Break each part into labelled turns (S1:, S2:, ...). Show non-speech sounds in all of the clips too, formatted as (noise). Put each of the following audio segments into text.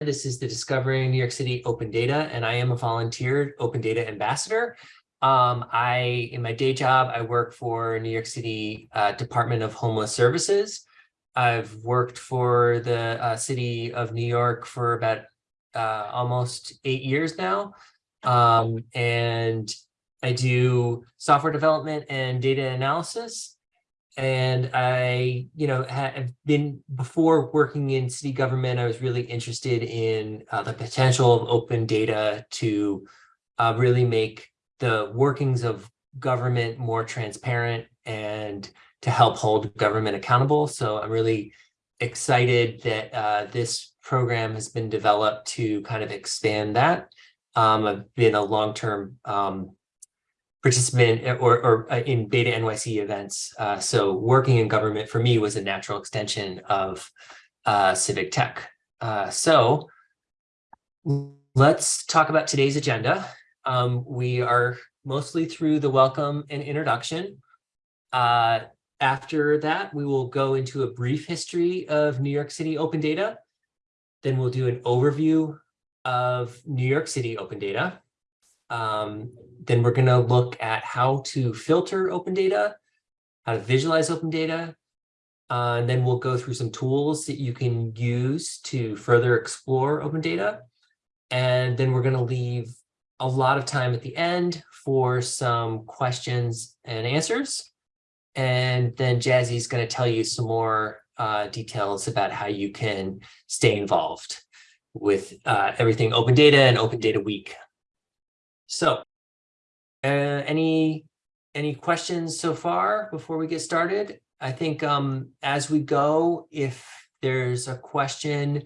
S1: This is the Discovering New York City Open Data, and I am a volunteer Open Data Ambassador. Um, I, in my day job, I work for New York City uh, Department of Homeless Services. I've worked for the uh, city of New York for about uh, almost eight years now. Um, and I do software development and data analysis. And I, you know, have been before working in city government, I was really interested in uh, the potential of open data to uh, really make the workings of government more transparent and to help hold government accountable. So I'm really excited that uh, this program has been developed to kind of expand that. Um, I've been a long-term um, participant eh, or, or uh, in Beta NYC events. Uh, so working in government for me was a natural extension of uh, civic tech. Uh, so let's talk about today's agenda. Um, we are mostly through the welcome and introduction. Uh, after that, we will go into a brief history of New York City open data. Then we'll do an overview of New York City open data. Um, then we're going to look at how to filter open data, how to visualize open data, uh, and then we'll go through some tools that you can use to further explore open data. And then we're going to leave a lot of time at the end for some questions and answers. And then Jazzy's going to tell you some more uh, details about how you can stay involved with uh, everything open data and open data week so uh, any any questions so far before we get started? I think um, as we go, if there's a question,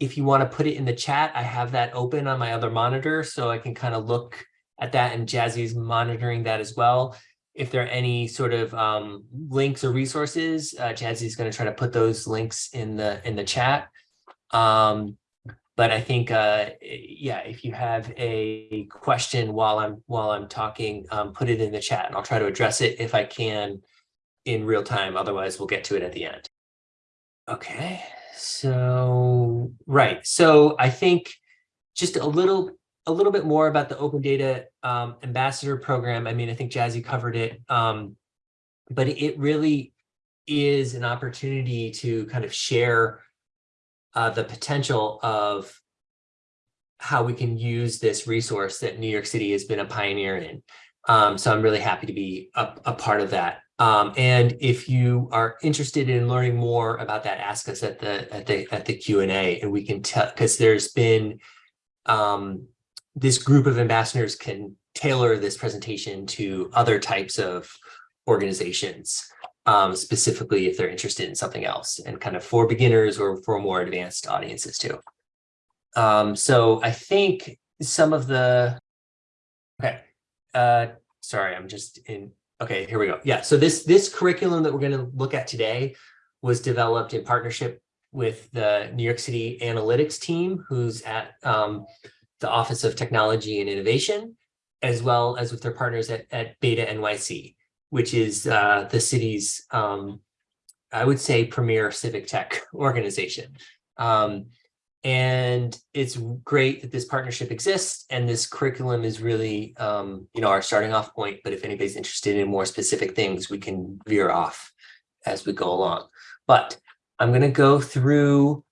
S1: if you want to put it in the chat, I have that open on my other monitor so I can kind of look at that and Jazzy's monitoring that as well. If there are any sort of um, links or resources, uh, Jazzy's going to try to put those links in the in the chat. Um, but I think, uh, yeah, if you have a question while I'm while I'm talking, um, put it in the chat and I'll try to address it if I can in real time. Otherwise, we'll get to it at the end. Okay, so right. So I think just a little a little bit more about the Open Data um, Ambassador Program. I mean, I think Jazzy covered it, um, but it really is an opportunity to kind of share uh, the potential of how we can use this resource that New York City has been a pioneer in. Um, so I'm really happy to be a, a part of that. Um, and if you are interested in learning more about that, ask us at the at the at the Q and A, and we can tell because there's been um, this group of ambassadors can tailor this presentation to other types of organizations um, specifically if they're interested in something else and kind of for beginners or for more advanced audiences too. Um, so I think some of the, okay, uh, sorry, I'm just in, okay, here we go. Yeah, so this, this curriculum that we're gonna look at today was developed in partnership with the New York City analytics team, who's at um, the Office of Technology and Innovation, as well as with their partners at, at Beta NYC which is uh, the city's, um, I would say, premier civic tech (laughs) organization. Um, and it's great that this partnership exists and this curriculum is really, um, you know, our starting off point. But if anybody's interested in more specific things, we can veer off as we go along. But I'm going to go through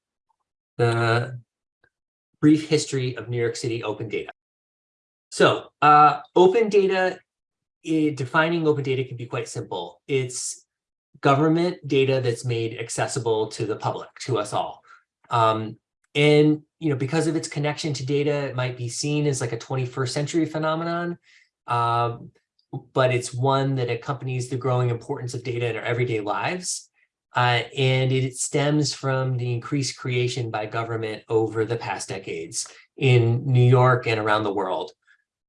S1: the brief history of New York City open data. So uh, open data it, defining open data can be quite simple. It's government data that's made accessible to the public, to us all. Um, and, you know, because of its connection to data, it might be seen as like a 21st century phenomenon, um, but it's one that accompanies the growing importance of data in our everyday lives. Uh, and it stems from the increased creation by government over the past decades in New York and around the world.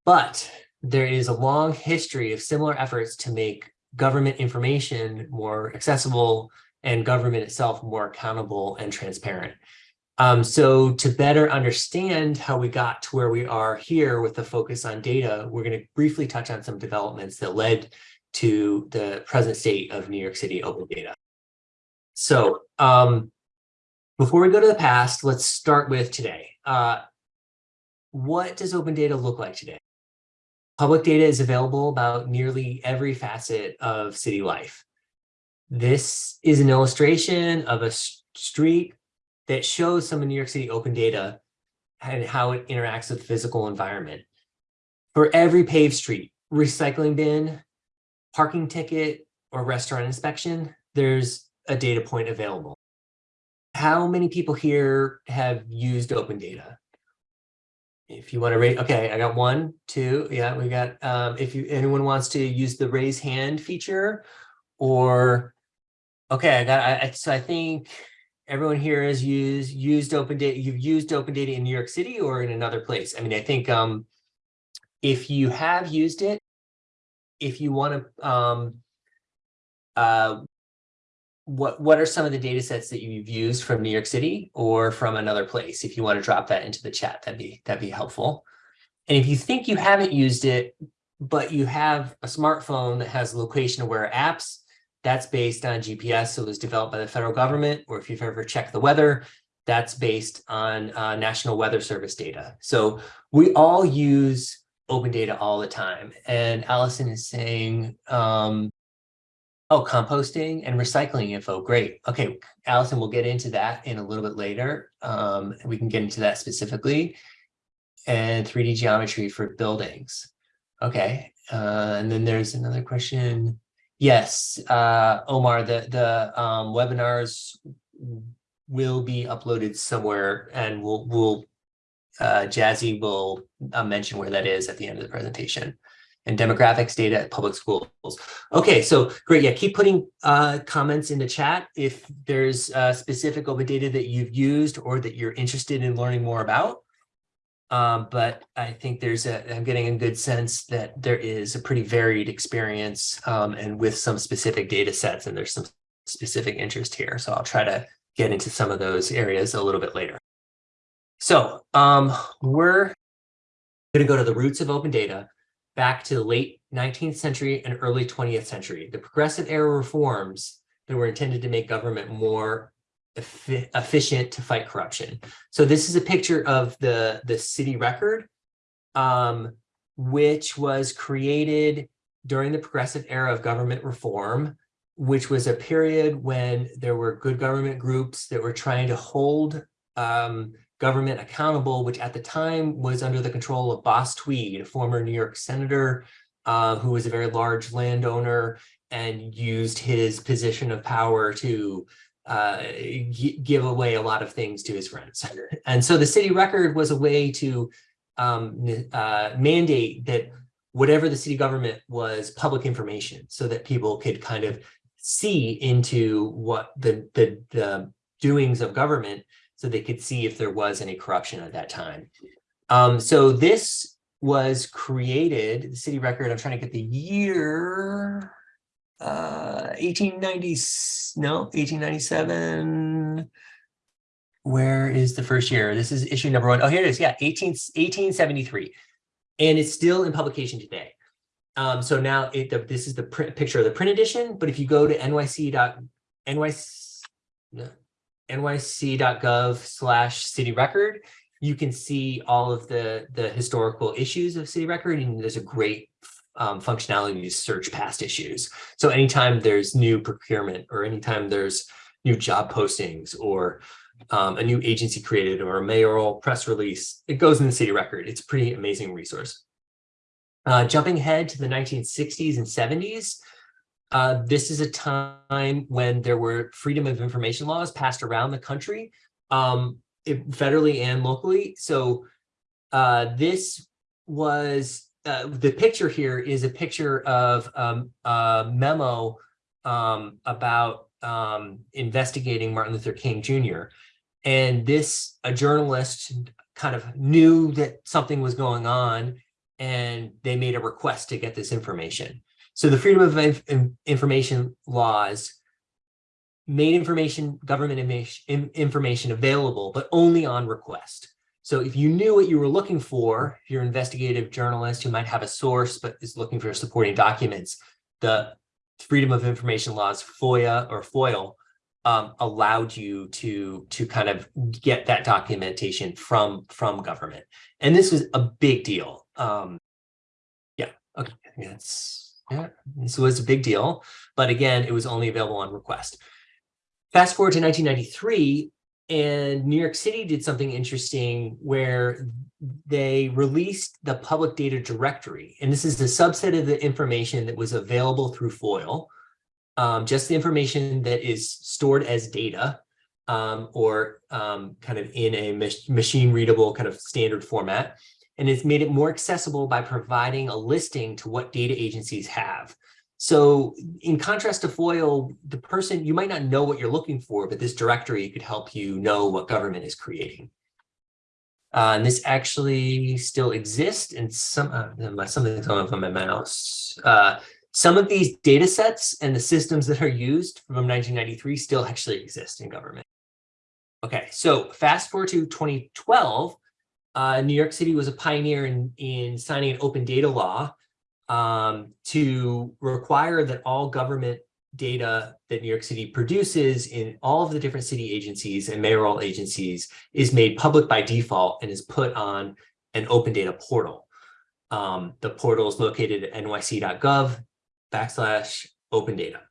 S1: But there is a long history of similar efforts to make government information more accessible and government itself more accountable and transparent. Um, so to better understand how we got to where we are here with the focus on data, we're going to briefly touch on some developments that led to the present state of New York City open data. So um, Before we go to the past, let's start with today. Uh, what does open data look like today? Public data is available about nearly every facet of city life. This is an illustration of a street that shows some of New York City open data and how it interacts with the physical environment. For every paved street, recycling bin, parking ticket, or restaurant inspection, there's a data point available. How many people here have used open data? If you want to rate, okay, I got one, two, yeah, we got, um, if you, anyone wants to use the raise hand feature or, okay, I got, I, so I think everyone here has used, used open data, you've used open data in New York City or in another place. I mean, I think, um, if you have used it, if you want to, um, uh, what what are some of the data sets that you've used from New York City or from another place? If you want to drop that into the chat, that'd be that'd be helpful. And if you think you haven't used it, but you have a smartphone that has location aware apps, that's based on GPS. So it was developed by the federal government, or if you've ever checked the weather, that's based on uh, National Weather Service data. So we all use open data all the time. And Allison is saying, um, Oh, composting and recycling info. Great. Okay, Allison, we'll get into that in a little bit later. Um, we can get into that specifically. And 3D geometry for buildings. Okay, uh, and then there's another question. Yes, uh, Omar, the, the um, webinars will be uploaded somewhere and we'll, we'll uh, Jazzy will uh, mention where that is at the end of the presentation and demographics data at public schools. Okay, so great. Yeah, keep putting uh, comments in the chat if there's uh, specific open data that you've used or that you're interested in learning more about. Um, but I think there's a, I'm getting a good sense that there is a pretty varied experience um, and with some specific data sets and there's some specific interest here. So I'll try to get into some of those areas a little bit later. So um, we're going to go to the roots of open data back to the late 19th century and early 20th century. The progressive era reforms that were intended to make government more efficient to fight corruption. So this is a picture of the, the city record, um, which was created during the progressive era of government reform, which was a period when there were good government groups that were trying to hold um, government accountable, which at the time was under the control of Boss Tweed, a former New York senator uh, who was a very large landowner and used his position of power to uh, give away a lot of things to his friends. (laughs) And so the city record was a way to um, uh, mandate that whatever the city government was public information so that people could kind of see into what the, the, the doings of government so they could see if there was any corruption at that time. Um, so this was created, the city record, I'm trying to get the year, uh, 1890, no, 1897. Where is the first year? This is issue number one. Oh, here it is. Yeah, 18, 1873. And it's still in publication today. Um, so now it, the, this is the print, picture of the print edition, but if you go to nyc. NYC, no, nyc.gov slash city record, you can see all of the, the historical issues of city record, and there's a great um, functionality to search past issues. So anytime there's new procurement or anytime there's new job postings or um, a new agency created or a mayoral press release, it goes in the city record. It's a pretty amazing resource. Uh, jumping ahead to the 1960s and 70s, uh, this is a time when there were freedom of information laws passed around the country, um, it, federally and locally. So uh, this was, uh, the picture here is a picture of um, a memo um, about um, investigating Martin Luther King Jr. And this, a journalist kind of knew that something was going on and they made a request to get this information. So the Freedom of Inf Information laws made information, government information available, but only on request. So if you knew what you were looking for, if you're an investigative journalist who might have a source but is looking for supporting documents, the Freedom of Information laws, FOIA or FOIL, um, allowed you to to kind of get that documentation from from government. And this was a big deal. Um, yeah, okay, that's yeah, this was a big deal. But again, it was only available on request. Fast forward to 1993, and New York City did something interesting where they released the public data directory. And this is a subset of the information that was available through FOIL um, just the information that is stored as data um, or um, kind of in a mach machine readable kind of standard format. And it's made it more accessible by providing a listing to what data agencies have. So in contrast to FOIL, the person, you might not know what you're looking for, but this directory could help you know what government is creating. Uh, and this actually still exists and some uh, something's going on my mouse. Uh, some of these data sets and the systems that are used from 1993 still actually exist in government. Okay, so fast forward to 2012, uh, New York City was a pioneer in, in signing an open data law um, to require that all government data that New York City produces in all of the different city agencies and mayoral agencies is made public by default and is put on an open data portal. Um, the portal is located at nyc.gov backslash open data.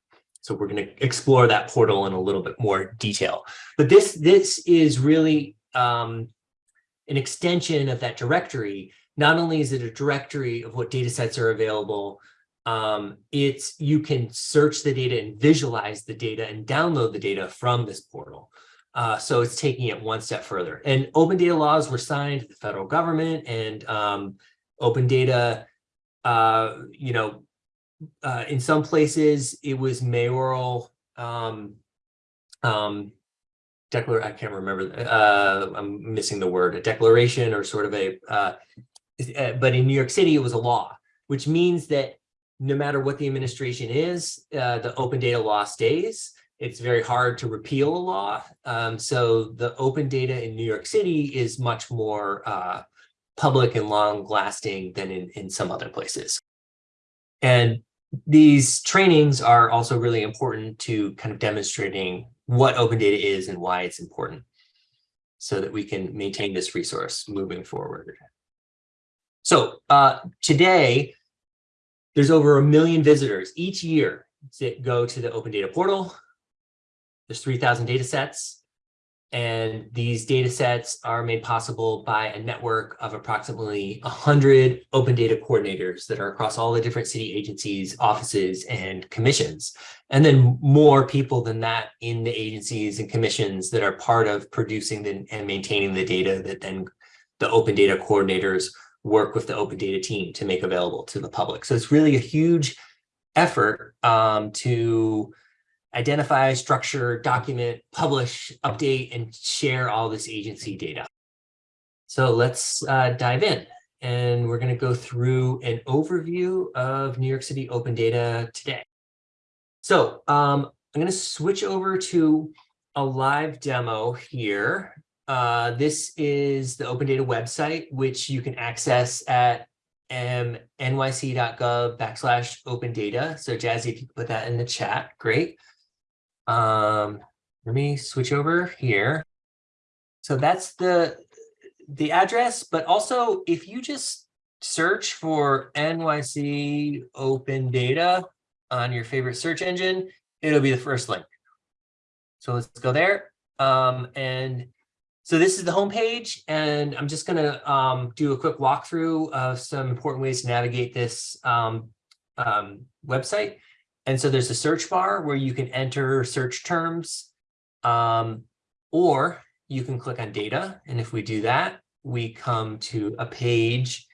S1: So we're going to explore that portal in a little bit more detail. But this, this is really um, an extension of that directory. Not only is it a directory of what data sets are available, um, it's you can search the data and visualize the data and download the data from this portal. Uh, so it's taking it one step further. And open data laws were signed the federal government and um, open data, uh, you know, uh, in some places it was mayoral um, um, declar I can't remember. Uh, I'm missing the word, a declaration or sort of a, uh, uh, but in New York City, it was a law, which means that no matter what the administration is, uh, the open data law stays. It's very hard to repeal a law. Um, so the open data in New York City is much more uh, public and long lasting than in, in some other places. And these trainings are also really important to kind of demonstrating what open data is and why it's important so that we can maintain this resource moving forward. So uh, today, there's over a million visitors each year that go to the open data portal. There's 3,000 data sets. And these data sets are made possible by a network of approximately 100 open data coordinators that are across all the different city agencies, offices, and commissions. And then more people than that in the agencies and commissions that are part of producing the, and maintaining the data that then the open data coordinators work with the open data team to make available to the public. So it's really a huge effort um, to identify, structure, document, publish, update, and share all this agency data. So let's uh, dive in. And we're going to go through an overview of New York City open data today. So um, I'm going to switch over to a live demo here. Uh, this is the open data website, which you can access at nyc.gov backslash open data. So Jazzy, if you could put that in the chat, great. Um, let me switch over here. So that's the the address, but also if you just search for NYC open data on your favorite search engine, it'll be the first link. So let's go there. Um, and so this is the homepage, and I'm just going to um, do a quick walkthrough of some important ways to navigate this um, um, website. And so there's a search bar where you can enter search terms, um, or you can click on data. And if we do that, we come to a page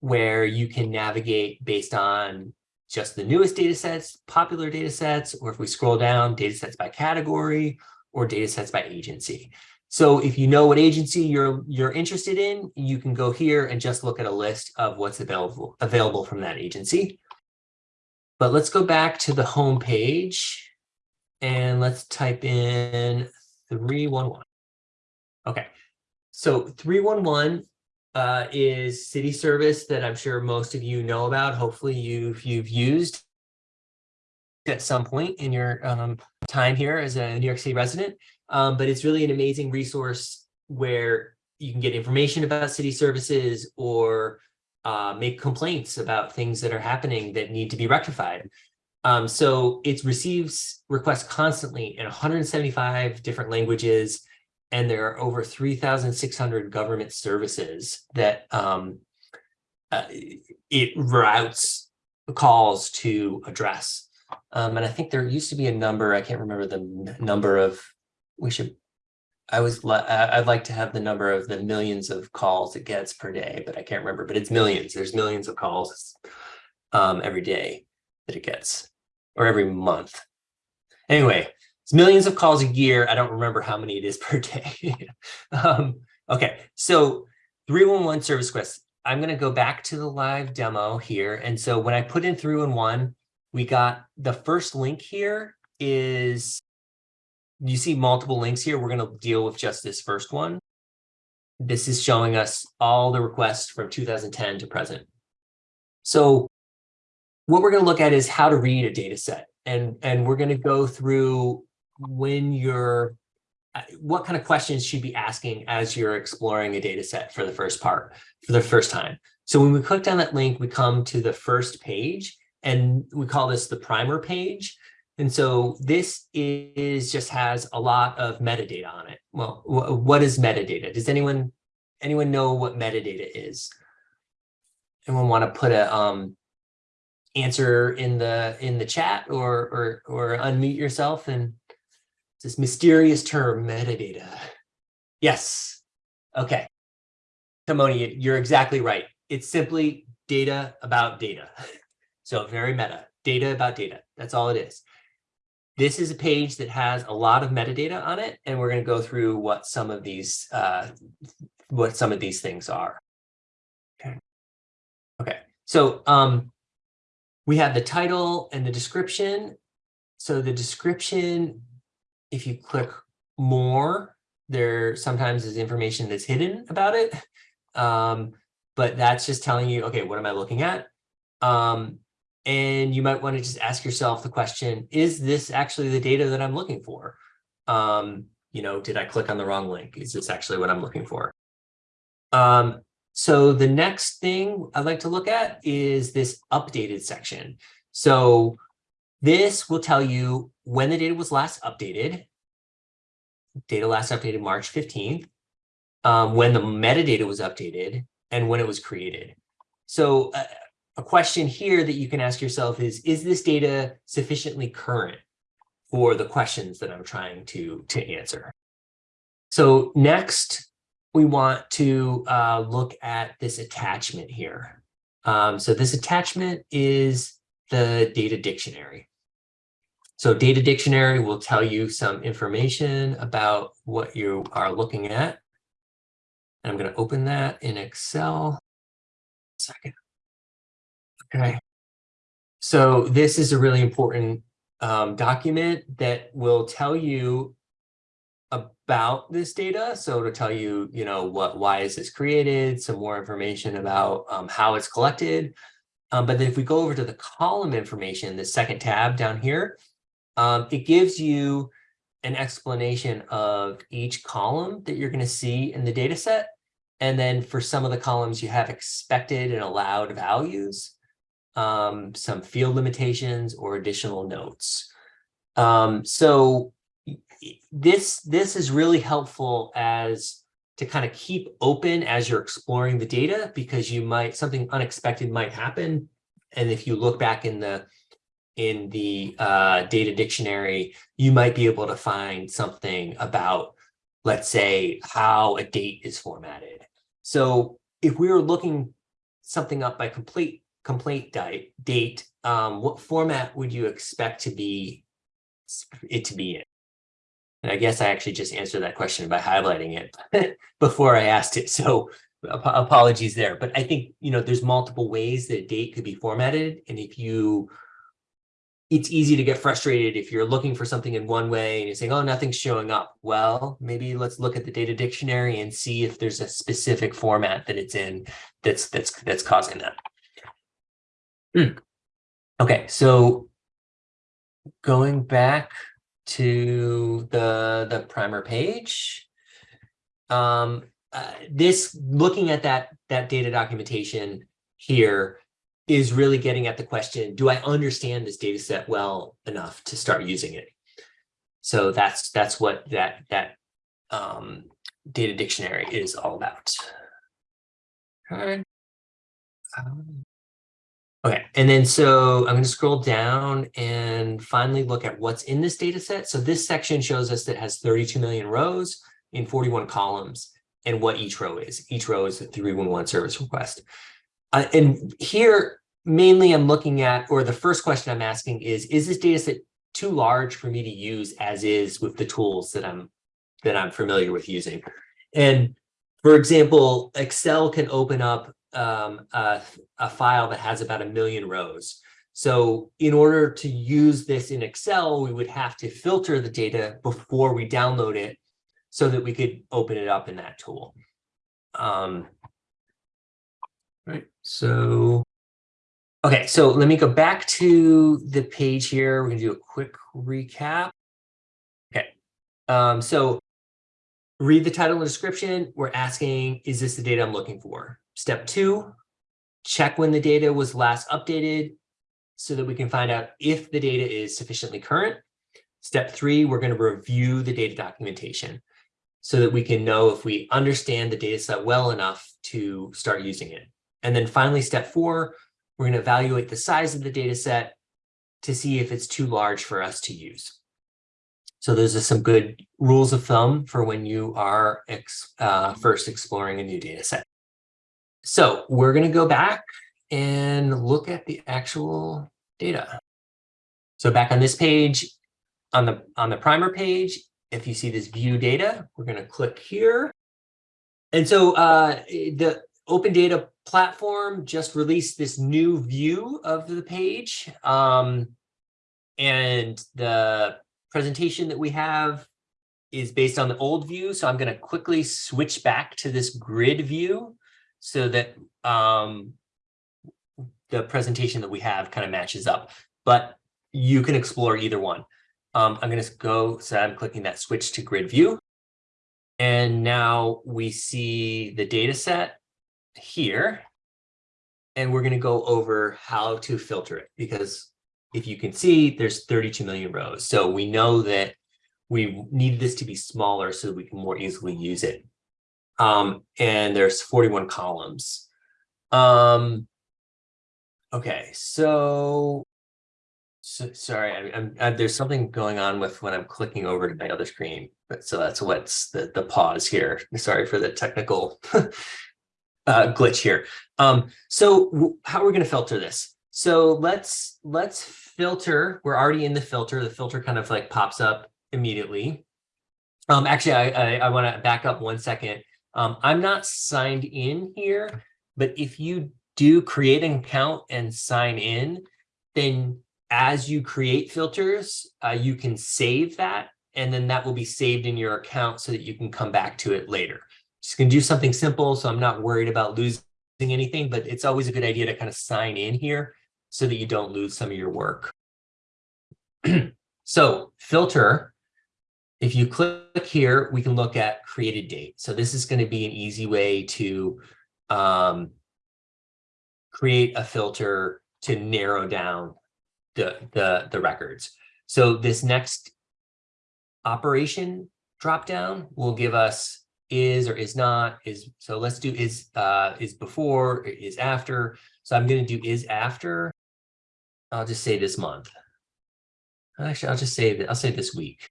S1: where you can navigate based on just the newest data sets, popular data sets, or if we scroll down, data sets by category or data sets by agency. So if you know what agency you're you're interested in, you can go here and just look at a list of what's available available from that agency. But let's go back to the home page and let's type in 311. Okay, so 311 uh, is city service that I'm sure most of you know about. Hopefully you've, you've used at some point in your um, time here as a New York City resident. Um, but it's really an amazing resource where you can get information about city services or uh, make complaints about things that are happening that need to be rectified. Um, so it receives requests constantly in 175 different languages, and there are over 3,600 government services that um, uh, it routes calls to address. Um, and I think there used to be a number, I can't remember the number of, we should, I was, I'd like to have the number of the millions of calls it gets per day, but I can't remember, but it's millions. There's millions of calls um, every day that it gets, or every month. Anyway, it's millions of calls a year. I don't remember how many it is (laughs) per day. um, okay, so 311 service requests. I'm going to go back to the live demo here. And so when I put in 311, we got the first link here is, you see multiple links here. We're going to deal with just this first one. This is showing us all the requests from 2010 to present. So what we're going to look at is how to read a data set. And, and we're going to go through when you're, uh, what kind of questions should be asking as you're exploring a data set for the first part, for the first time. So when we click on that link, we come to the first page and we call this the primer page. And so this is just has a lot of metadata on it. Well, what is metadata? Does anyone anyone know what metadata is? Anyone want to put a um, answer in the in the chat or or or unmute yourself and this mysterious term metadata? Yes. Okay. Timoni, you're exactly right. It's simply data about data. (laughs) So very meta, data about data. That's all it is. This is a page that has a lot of metadata on it, and we're going to go through what some of these uh, what some of these things are. Okay. Okay. So um, we have the title and the description. So the description, if you click more, there sometimes is information that's hidden about it. Um, but that's just telling you, okay, what am I looking at? Um, and you might want to just ask yourself the question, is this actually the data that I'm looking for? Um, you know, did I click on the wrong link? Is this actually what I'm looking for? Um, so the next thing I'd like to look at is this updated section. So this will tell you when the data was last updated. Data last updated March 15th, um, when the metadata was updated, and when it was created. So uh, a question here that you can ask yourself is, is this data sufficiently current for the questions that I'm trying to, to answer? So next, we want to uh, look at this attachment here. Um, so this attachment is the data dictionary. So data dictionary will tell you some information about what you are looking at. I'm going to open that in Excel. Second. Okay. So this is a really important um, document that will tell you about this data. So it'll tell you, you know, what, why is this created, some more information about um, how it's collected. Um, but then if we go over to the column information, the second tab down here, um, it gives you an explanation of each column that you're going to see in the data set. And then for some of the columns, you have expected and allowed values um, some field limitations or additional notes. Um, so this, this is really helpful as to kind of keep open as you're exploring the data because you might, something unexpected might happen. And if you look back in the in the uh, data dictionary, you might be able to find something about, let's say, how a date is formatted. So if we were looking something up by complete complaint date, date um, what format would you expect to be it to be in? And I guess I actually just answered that question by highlighting it (laughs) before I asked it. So ap apologies there. But I think, you know, there's multiple ways that a date could be formatted. And if you, it's easy to get frustrated if you're looking for something in one way and you're saying, oh, nothing's showing up. Well, maybe let's look at the data dictionary and see if there's a specific format that it's in that's that's that's causing that. Mm. Okay, so going back to the, the primer page. Um, uh, this, looking at that, that data documentation here is really getting at the question, do I understand this data set well enough to start using it? So that's, that's what that, that um, data dictionary is all about. Um, Okay, and then so I'm going to scroll down and finally look at what's in this data set. So this section shows us that has 32 million rows in 41 columns and what each row is. Each row is a 311 service request. Uh, and here, mainly I'm looking at, or the first question I'm asking is, is this data set too large for me to use as is with the tools that I'm that I'm familiar with using? And for example, Excel can open up um, a, a file that has about a million rows. So in order to use this in Excel, we would have to filter the data before we download it so that we could open it up in that tool. Um, right, so, okay, so let me go back to the page here. We're gonna do a quick recap. Okay, um, so read the title and description. We're asking, is this the data I'm looking for? Step two, check when the data was last updated so that we can find out if the data is sufficiently current. Step three, we're going to review the data documentation so that we can know if we understand the data set well enough to start using it. And then finally, step four, we're going to evaluate the size of the data set to see if it's too large for us to use. So those are some good rules of thumb for when you are ex, uh, first exploring a new data set. So we're going to go back and look at the actual data. So back on this page, on the on the primer page, if you see this view data, we're going to click here. And so uh, the Open Data Platform just released this new view of the page. Um, and the presentation that we have is based on the old view. So I'm going to quickly switch back to this grid view so that um, the presentation that we have kind of matches up, but you can explore either one. Um, I'm going to go, so I'm clicking that switch to grid view. And now we see the data set here. And we're going to go over how to filter it because if you can see, there's 32 million rows. So we know that we need this to be smaller so we can more easily use it. Um, and there's 41 columns. Um, okay, so, so sorry, I, I'm, I, there's something going on with when I'm clicking over to my other screen, but so that's what's the, the pause here. Sorry for the technical (laughs) uh, glitch here. Um, so how are we going to filter this? So let's let's filter. We're already in the filter. The filter kind of like pops up immediately. Um, actually, I, I, I want to back up one second. Um, I'm not signed in here, but if you do create an account and sign in, then as you create filters, uh, you can save that and then that will be saved in your account so that you can come back to it later. Just gonna do something simple, so I'm not worried about losing anything, but it's always a good idea to kind of sign in here so that you don't lose some of your work. (clears throat) so filter if you click here, we can look at created date. So this is going to be an easy way to um, create a filter to narrow down the, the, the records. So this next operation dropdown will give us is or is not is so let's do is uh is before is after. So i'm going to do is after. I'll just say this month. Actually i'll just say it. I'll say this week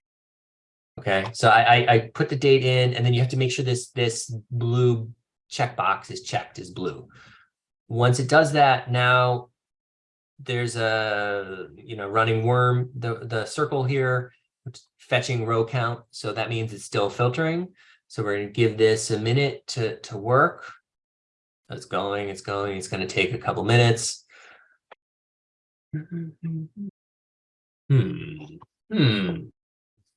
S1: Okay, so I, I, I put the date in and then you have to make sure this, this blue checkbox is checked as blue. Once it does that, now there's a, you know, running worm, the, the circle here, fetching row count. So that means it's still filtering. So we're going to give this a minute to, to work. It's going, it's going, it's going to take a couple minutes. (laughs) Hmm. Hmm.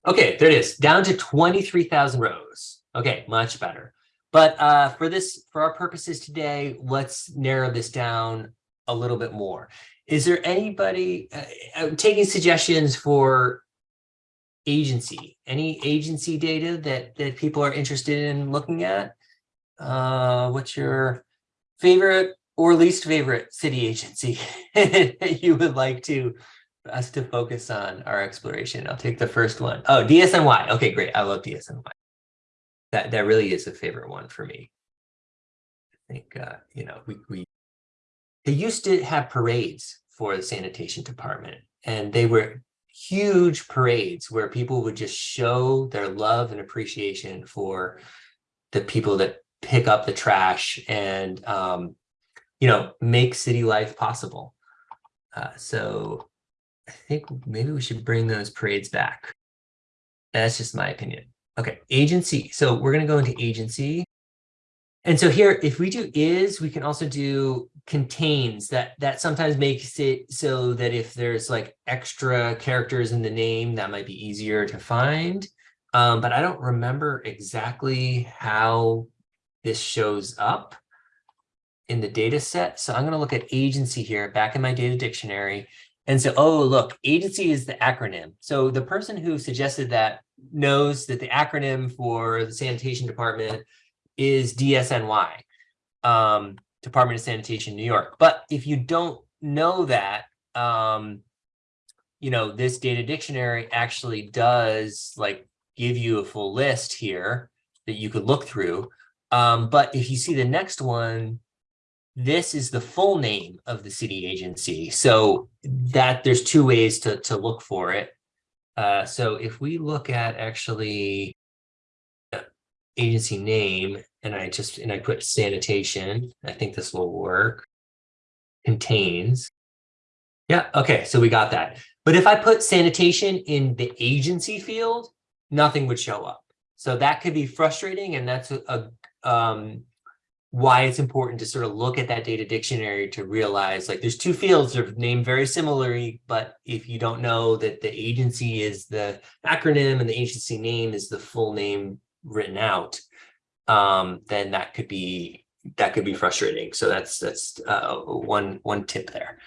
S1: Okay, there it is, down to 23,000 rows. Okay, much better. But uh, for this, for our purposes today, let's narrow this down a little bit more. is there anybody uh, uh, taking suggestions for agency? Any agency data that that people are interested in looking at? Uh, what's your favorite or least favorite city agency (laughs) that you would like to us to focus on our exploration? I'll take the first one. Oh, DSNY. Okay, great. I love DSNY. That that really is a favorite one for me. I think uh, you know we we they used to have parades for the sanitation department and they were huge parades where people would just show their love and appreciation for the people that pick up the trash and um, you know make city life possible uh, so i think maybe we should bring those parades back that's just my opinion okay agency so we're going to go into agency and so here, if we do is, we can also do contains that that sometimes makes it so that if there's like extra characters in the name, that might be easier to find. Um, but I don't remember exactly how this shows up in the data set. So I'm going to look at agency here back in my data dictionary. And so, oh, look, agency is the acronym. So the person who suggested that knows that the acronym for the sanitation department is DSNY, um, Department of Sanitation, New York. But if you don't know that, um, you know, this data dictionary actually does like give you a full list here that you could look through. Um, but if you see the next one, this is the full name of the city agency. So that there's two ways to, to look for it. Uh, so if we look at actually agency name and I just, and I put sanitation, I think this will work, contains. Yeah, okay, so we got that. But if I put sanitation in the agency field, nothing would show up. So that could be frustrating and that's a, um, why it's important to sort of look at that data dictionary to realize like there's two fields are named very similarly, but if you don't know that the agency is the acronym and the agency name is the full name written out, um, then that could be that could be frustrating. So that's that's uh, one one tip there.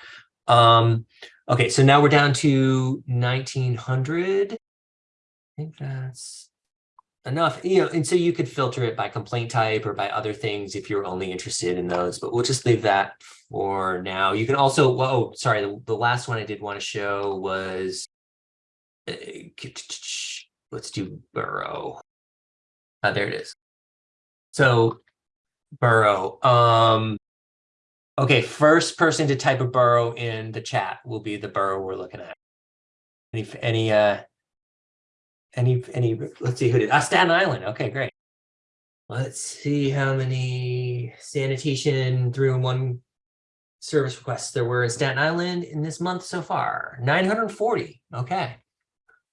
S1: Um, okay, so now we're down to 1900. I think that's enough, you know, and so you could filter it by complaint type or by other things if you're only interested in those, but we'll just leave that for now. You can also, oh, sorry, the, the last one I did want to show was, uh, let's do borough. Uh, there it is. So borough. Um, okay, first person to type a borough in the chat will be the borough we're looking at. Any, any, uh, any, any, let's see who did, ah, Staten Island. Okay, great. Let's see how many sanitation 311 service requests there were in Staten Island in this month so far. 940. Okay.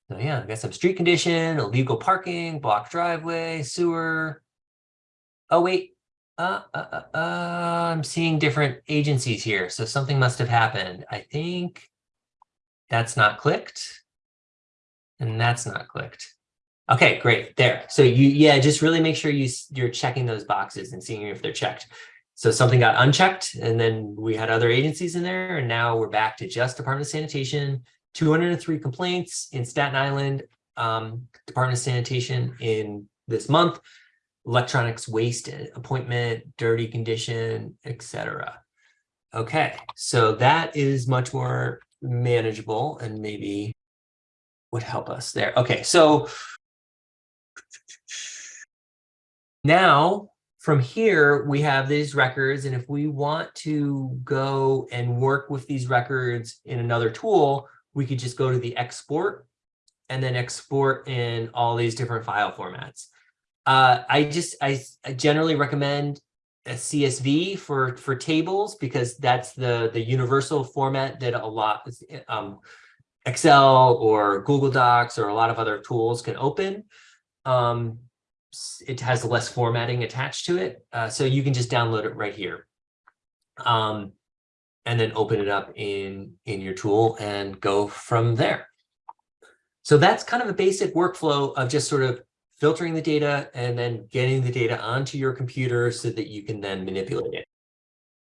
S1: So yeah, I got some street condition, illegal parking, blocked driveway, sewer. Oh wait, uh, uh, uh, uh, I'm seeing different agencies here. So something must have happened. I think that's not clicked and that's not clicked. Okay, great. There. So you, yeah, just really make sure you, you're checking those boxes and seeing if they're checked. So something got unchecked and then we had other agencies in there and now we're back to just Department of Sanitation 203 complaints in Staten Island um, Department of Sanitation in this month, electronics waste appointment, dirty condition, etc. Okay, so that is much more manageable and maybe would help us there. Okay, so now from here, we have these records, and if we want to go and work with these records in another tool, we could just go to the export and then export in all these different file formats. Uh, I just, I, I generally recommend a CSV for, for tables because that's the, the universal format that a lot, um, Excel or Google Docs or a lot of other tools can open. Um, it has less formatting attached to it. Uh, so you can just download it right here. Um, and then open it up in, in your tool and go from there. So that's kind of a basic workflow of just sort of filtering the data and then getting the data onto your computer so that you can then manipulate it.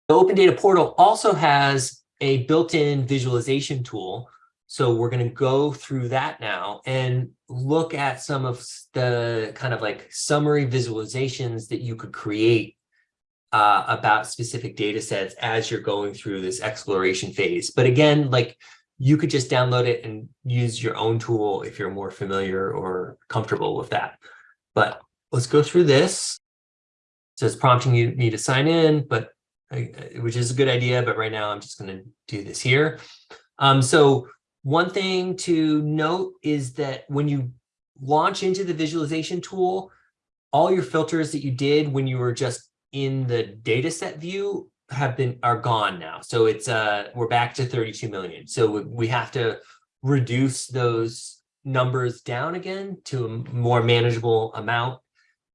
S1: The Open Data Portal also has a built-in visualization tool. So we're going to go through that now and look at some of the kind of like summary visualizations that you could create uh, about specific data sets as you're going through this exploration phase. But again, like you could just download it and use your own tool if you're more familiar or comfortable with that. But let's go through this. So it's prompting you me to sign in, but which is a good idea. But right now I'm just going to do this here. Um, so one thing to note is that when you launch into the visualization tool, all your filters that you did when you were just in the data set view have been are gone now. So it's uh we're back to 32 million. So we have to reduce those numbers down again to a more manageable amount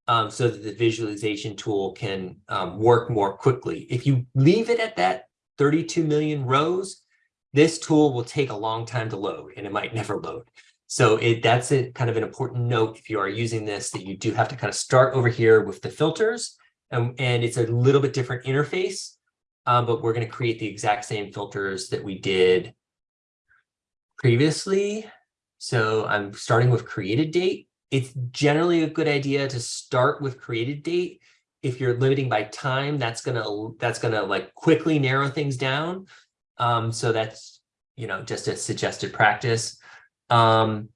S1: um, so that the visualization tool can um, work more quickly. If you leave it at that 32 million rows, this tool will take a long time to load and it might never load. So it that's a kind of an important note if you are using this that you do have to kind of start over here with the filters and, and it's a little bit different interface, um, but we're going to create the exact same filters that we did previously. So I'm starting with created date. It's generally a good idea to start with created date. If you're limiting by time, that's gonna that's gonna like quickly narrow things down. Um, so that's you know just a suggested practice. Um,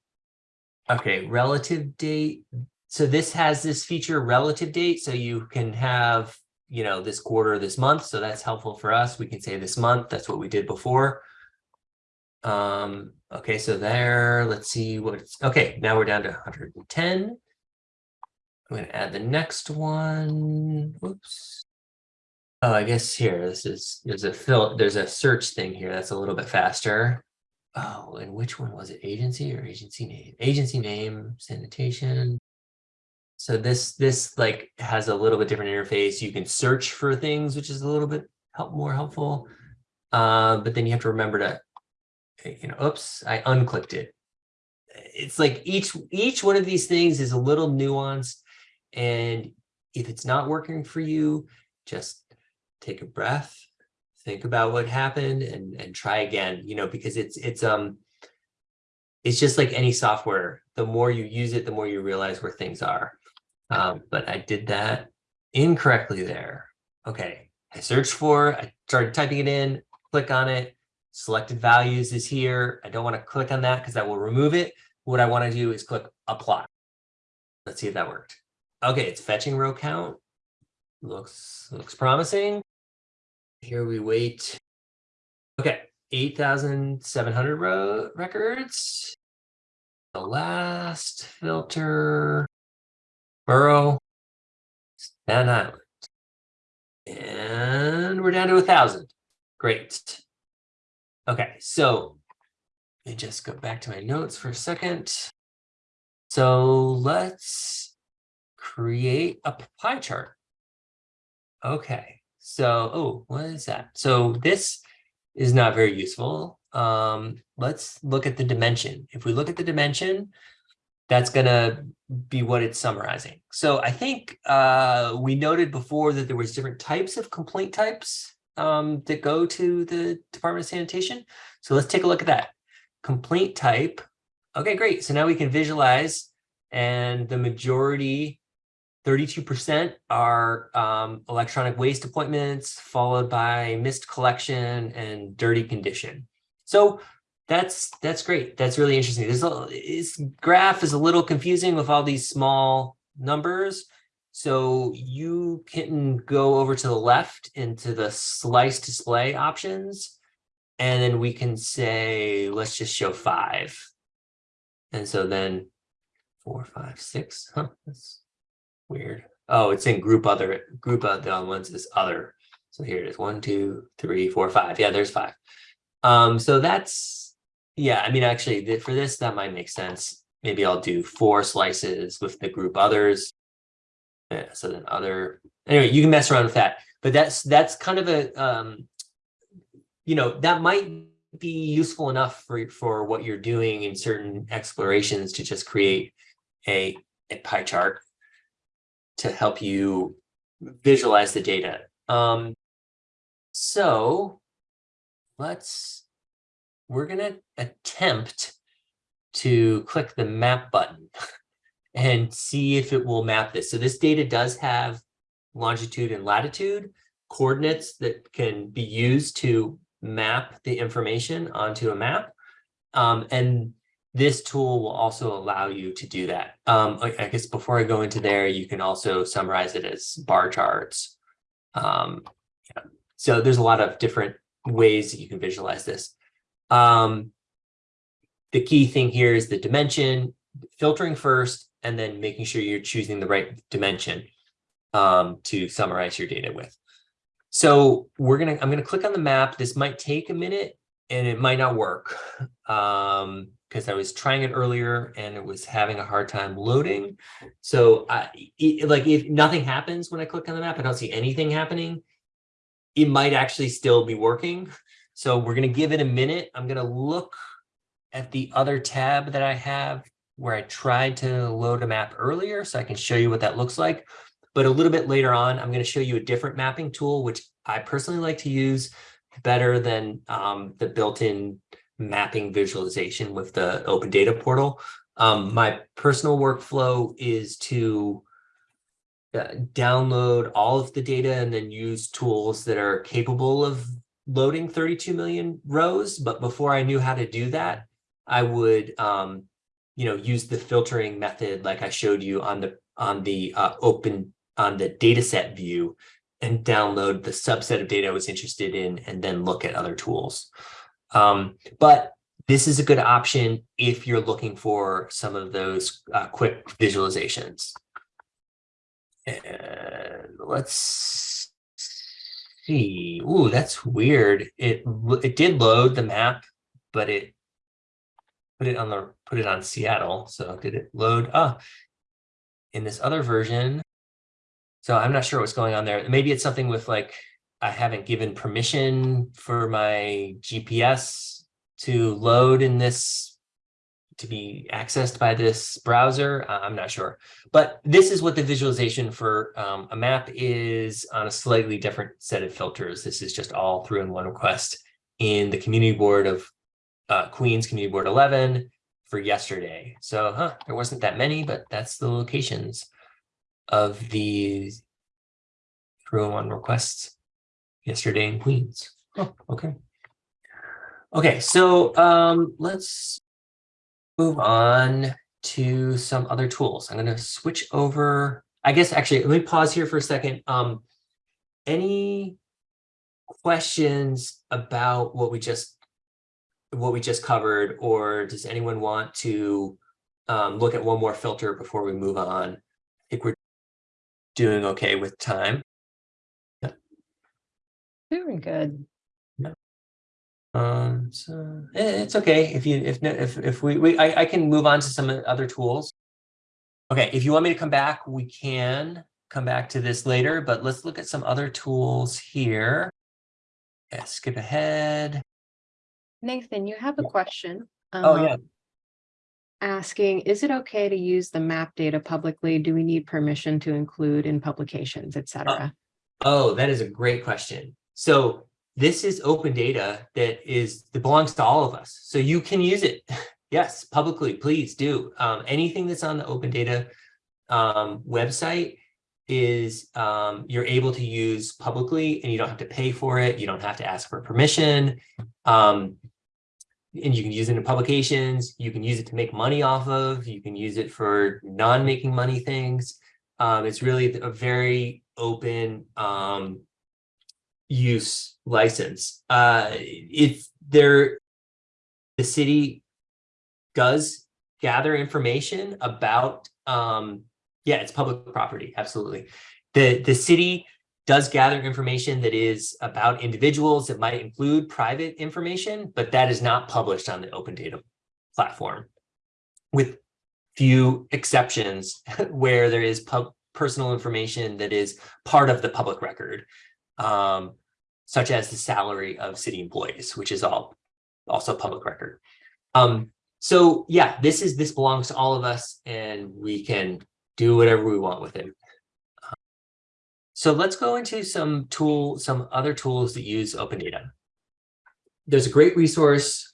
S1: okay, relative date so this has this feature relative date. So you can have, you know, this quarter, this month. So that's helpful for us. We can say this month. That's what we did before. Um, okay, so there, let's see what's, okay, now we're down to 110. I'm going to add the next one. Whoops. Oh, I guess here, this is, there's a fill, there's a search thing here. That's a little bit faster. Oh, and which one was it? Agency or agency name? Agency name, sanitation. So this this like has a little bit different interface. You can search for things, which is a little bit help more helpful. Uh, but then you have to remember to, you know, oops, I unclicked it. It's like each each one of these things is a little nuanced. And if it's not working for you, just take a breath, think about what happened and, and try again, you know, because it's it's um it's just like any software. The more you use it, the more you realize where things are. Um, but I did that incorrectly there. Okay, I searched for, I started typing it in, click on it, selected values is here. I don't want to click on that because that will remove it. What I want to do is click apply. Let's see if that worked. Okay, it's fetching row count. Looks looks promising. Here we wait. Okay, 8,700 row records. The last filter Borough, Staten Island. And we're down to a thousand. Great. Okay, so let me just go back to my notes for a second. So let's create a pie chart. Okay, so, oh, what is that? So this is not very useful. Um, let's look at the dimension. If we look at the dimension, that's going to be what it's summarizing. So I think uh, we noted before that there was different types of complaint types um, that go to the Department of Sanitation. So let's take a look at that. Complaint type. Okay, great. So now we can visualize and the majority, 32% are um, electronic waste appointments, followed by missed collection and dirty condition. So that's that's great. That's really interesting. This, this graph is a little confusing with all these small numbers. So you can go over to the left into the slice display options. And then we can say, let's just show five. And so then four, five, six. Huh, that's weird. Oh, it's in group other, group of the ones is other. So here it is, one, two, three, four, five. Yeah, there's five. Um, so that's yeah, I mean, actually, for this, that might make sense. Maybe I'll do four slices with the group others. Yeah, so then other, anyway, you can mess around with that. But that's that's kind of a, um, you know, that might be useful enough for, for what you're doing in certain explorations to just create a, a pie chart to help you visualize the data. Um, so let's, we're gonna attempt to click the map button (laughs) and see if it will map this. So this data does have longitude and latitude coordinates that can be used to map the information onto a map. Um, and this tool will also allow you to do that. Um, I, guess before I go into there, you can also summarize it as bar charts. Um, yeah. So there's a lot of different ways that you can visualize this. Um, the key thing here is the dimension, filtering first, and then making sure you're choosing the right dimension um, to summarize your data with. So we're gonna, I'm gonna click on the map. This might take a minute and it might not work um, because I was trying it earlier and it was having a hard time loading. So I, it, like if nothing happens when I click on the map, I don't see anything happening. It might actually still be working. So we're gonna give it a minute. I'm gonna look at the other tab that I have where I tried to load a map earlier so I can show you what that looks like. But a little bit later on, I'm going to show you a different mapping tool, which I personally like to use better than um, the built-in mapping visualization with the open data portal. Um, my personal workflow is to uh, download all of the data and then use tools that are capable of loading 32 million rows. But before I knew how to do that, I would, um, you know, use the filtering method like I showed you on the on the uh, open on the data set view and download the subset of data I was interested in and then look at other tools. Um, but this is a good option if you're looking for some of those uh, quick visualizations. And let's see. Ooh, that's weird. It it did load the map, but it put it on the put it on Seattle. So did it load? Ah, in this other version. So I'm not sure what's going on there. Maybe it's something with like I haven't given permission for my GPS to load in this to be accessed by this browser. I'm not sure, but this is what the visualization for um, a map is on a slightly different set of filters. This is just all 311 request in the community board of uh, Queens Community Board 11 for yesterday. So huh, there wasn't that many, but that's the locations of the 311 requests yesterday in Queens. Oh, okay. Okay, so um, let's move on to some other tools. I'm going to switch over. I guess actually, let me pause here for a second. Um, any questions about what we just what we just covered, or does anyone want to um, look at one more filter before we move on? I think we're doing okay with time. Yeah.
S2: Very good.
S1: Yeah. Um, so it's okay if you if if if we we I, I can move on to some other tools. Okay, if you want me to come back, we can come back to this later, but let's look at some other tools here. Yeah, skip ahead.
S2: Nathan, you have a question.
S1: Oh,
S2: um,
S1: yeah.
S2: Asking, is it okay to use the map data publicly? Do we need permission to include in publications, et cetera?
S1: Oh, that is a great question. So this is open data that is that belongs to all of us. So you can use it. (laughs) yes, publicly, please do. Um, anything that's on the open data um, website is um, you're able to use publicly and you don't have to pay for it. You don't have to ask for permission. Um, and you can use it in publications. You can use it to make money off of. You can use it for non-making money things. Um, it's really a very open um, use license. Uh, if there, the city does gather information about, um, yeah, it's public property, absolutely. The, the city does gather information that is about individuals that might include private information, but that is not published on the open data platform with few exceptions (laughs) where there is personal information that is part of the public record, um, such as the salary of city employees, which is all also public record. Um, so yeah, this is this belongs to all of us and we can do whatever we want with it. So let's go into some tool, some other tools that use open data. there's a great resource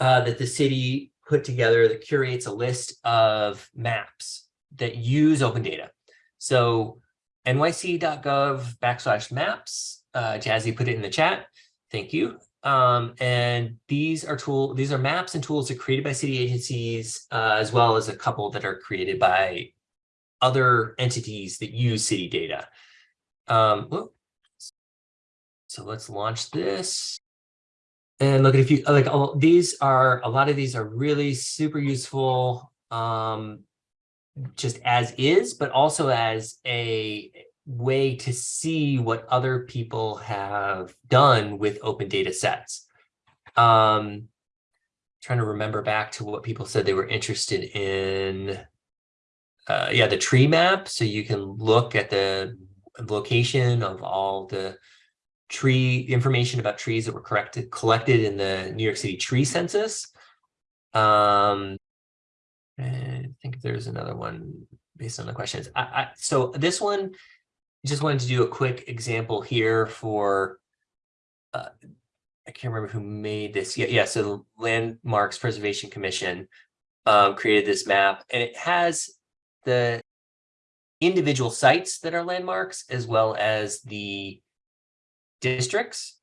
S1: uh, that the city put together that curates a list of maps that use open data. So nyc.gov backslash maps, uh, Jazzy put it in the chat. Thank you. Um, and these are tool, these are maps and tools that are created by city agencies, uh, as well as a couple that are created by other entities that use city data. Um, so let's launch this. And look at if you like all these are a lot of these are really super useful um just as is, but also as a way to see what other people have done with open data sets. Um trying to remember back to what people said they were interested in. Uh, yeah, the tree map. So you can look at the location of all the tree information about trees that were corrected collected in the New York City tree census. Um, I think there's another one based on the questions. I, I, so this one, just wanted to do a quick example here for, uh, I can't remember who made this. Yeah, yeah. So the Landmarks Preservation Commission um, created this map, and it has the individual sites that are landmarks as well as the districts.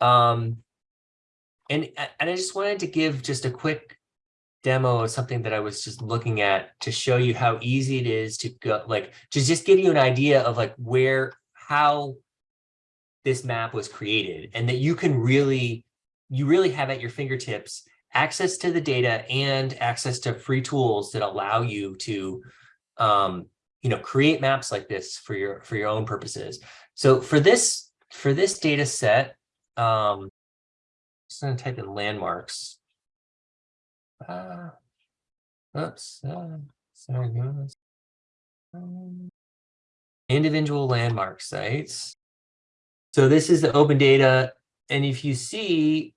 S1: Um, and, and I just wanted to give just a quick demo of something that I was just looking at to show you how easy it is to go, like, to just give you an idea of like where, how this map was created and that you can really, you really have at your fingertips access to the data and access to free tools that allow you to, um, you know, create maps like this for your, for your own purposes. So for this for this data set, um, I'm just going to type in landmarks. Uh, oops, uh, sorry, individual landmark sites. So this is the open data. And if you see,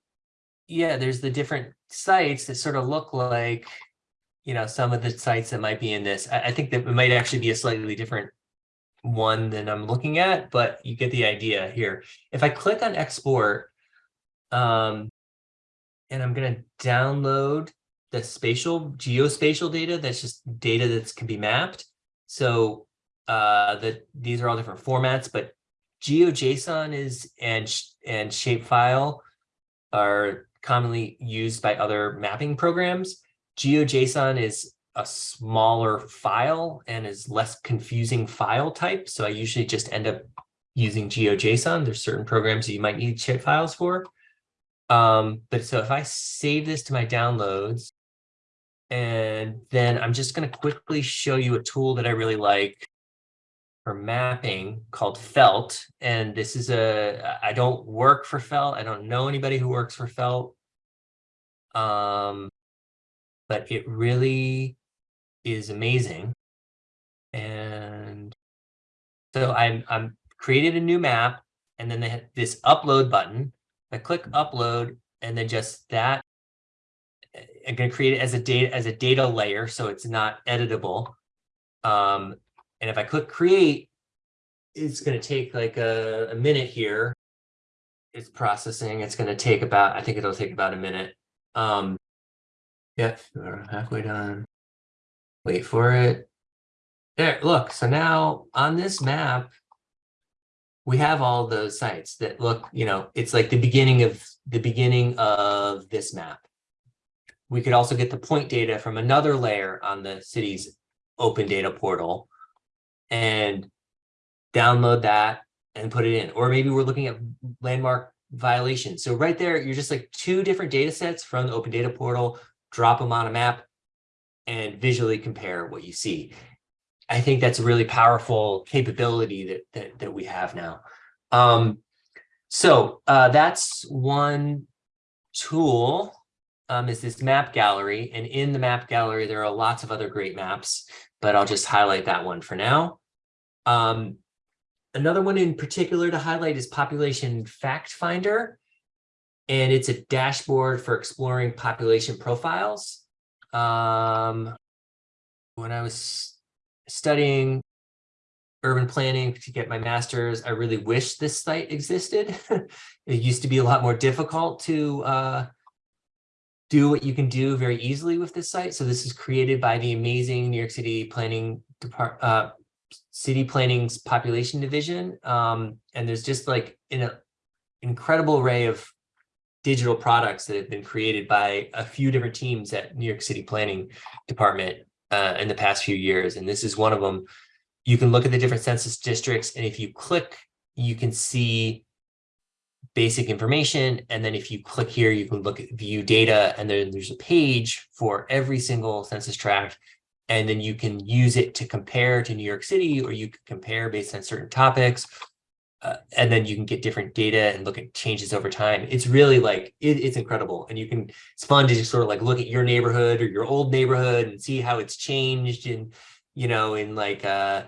S1: yeah, there's the different sites that sort of look like, you know, some of the sites that might be in this. I, I think that it might actually be a slightly different one than I'm looking at, but you get the idea here. If I click on export, um, and I'm going to download the spatial geospatial data, that's just data that can be mapped. So uh, that these are all different formats, but GeoJSON is and and shapefile are commonly used by other mapping programs. GeoJSON is a smaller file and is less confusing file type. So I usually just end up using GeoJSON. There's certain programs that you might need shape files for. Um, but so if I save this to my downloads, and then I'm just going to quickly show you a tool that I really like for mapping called Felt. And this is a, I don't work for Felt. I don't know anybody who works for Felt. Um, but it really is amazing. And so I'm, I'm created a new map and then they have this upload button. I click upload and then just that I'm going to create it as a data as a data layer so it's not editable. Um, and if I click create, it's going to take like a, a minute here. It's processing. It's going to take about, I think it'll take about a minute. Um, yeah, we're halfway done wait for it. There, look, so now on this map, we have all those sites that look, you know, it's like the beginning of the beginning of this map. We could also get the point data from another layer on the city's open data portal and download that and put it in. Or maybe we're looking at landmark violations. So right there, you're just like two different data sets from the open data portal, drop them on a map, and visually compare what you see. I think that's a really powerful capability that that, that we have now. Um, so uh, that's one tool um, is this map gallery. And in the map gallery, there are lots of other great maps, but I'll just highlight that one for now. Um, another one in particular to highlight is Population Fact Finder. And it's a dashboard for exploring population profiles. Um, when I was studying urban planning to get my master's. I really wish this site existed. (laughs) It used to be a lot more difficult to uh, do what you can do very easily with this site. So this is created by the amazing New York City Planning Depart, uh, City Planning's Population Division. Um, and there's just like an incredible array of digital products that have been created by a few different teams at New York City Planning Department uh, in the past few years. And this is one of them. You can look at the different census districts, and if you click, you can see basic information. And then if you click here, you can look at view data, and then there's a page for every single census tract. And then you can use it to compare to New York City, or you can compare based on certain topics. Uh, and then you can get different data and look at changes over time. It's really like, it, it's incredible. And you can, it's fun to just sort of like look at your neighborhood or your old neighborhood and see how it's changed in, you know, in like uh,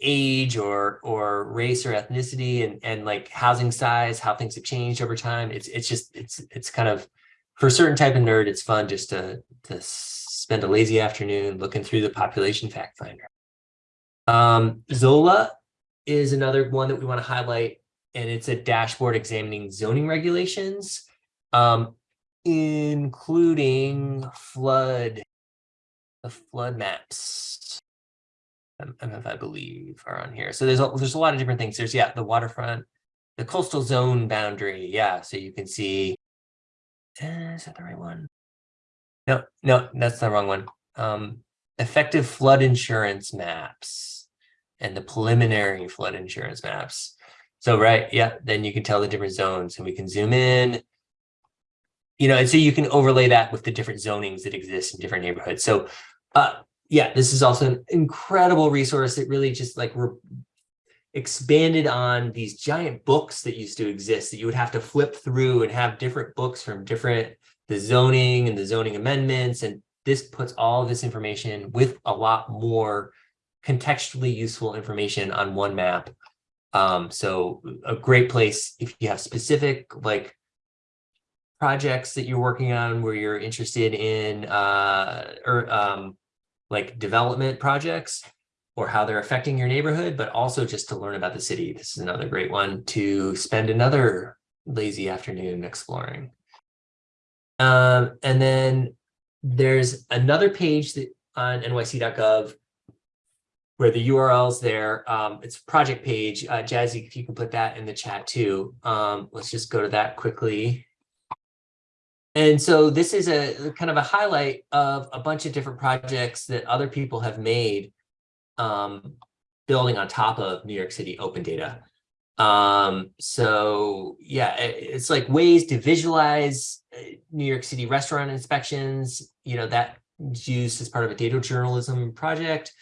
S1: age or or race or ethnicity and and like housing size, how things have changed over time. It's it's just it's it's kind of for a certain type of nerd, it's fun just to to spend a lazy afternoon looking through the population fact finder. Um, ZoLa is another one that we want to highlight, and it's a dashboard examining zoning regulations, um, including flood, the flood maps. MF, I believe, are on here. So there's a, there's a lot of different things. There's, yeah, the waterfront, the coastal zone boundary. Yeah, so you can see, eh, is that the right one? No, no, that's the wrong one. Um, effective flood insurance maps and the preliminary flood insurance maps. So, right, yeah, then you can tell the different zones and we can zoom in. You know, and so you can overlay that with the different zonings that exist in different neighborhoods. So, uh, yeah, this is also an incredible resource. It really just like expanded on these giant books that used to exist that you would have to flip through and have different books from different the zoning and the zoning amendments. And this puts all this information with a lot more contextually useful information on one map. Um, so a great place if you have specific like projects that you're working on where you're interested in uh, or um, like development projects or how they're affecting your neighborhood, but also just to learn about the city. This is another great one to spend another lazy afternoon exploring. Um, and then there's another page that on nyc.gov where the URL's there. Um, it's project page. Uh, Jazzy, if you can put that in the chat too. Um, let's just go to that quickly. And so this is a kind of a highlight of a bunch of different projects that other people have made um, building on top of New York City open data. Um, so yeah, it's like ways to visualize uh, New York City restaurant inspections, you know, that used as part of a data journalism project.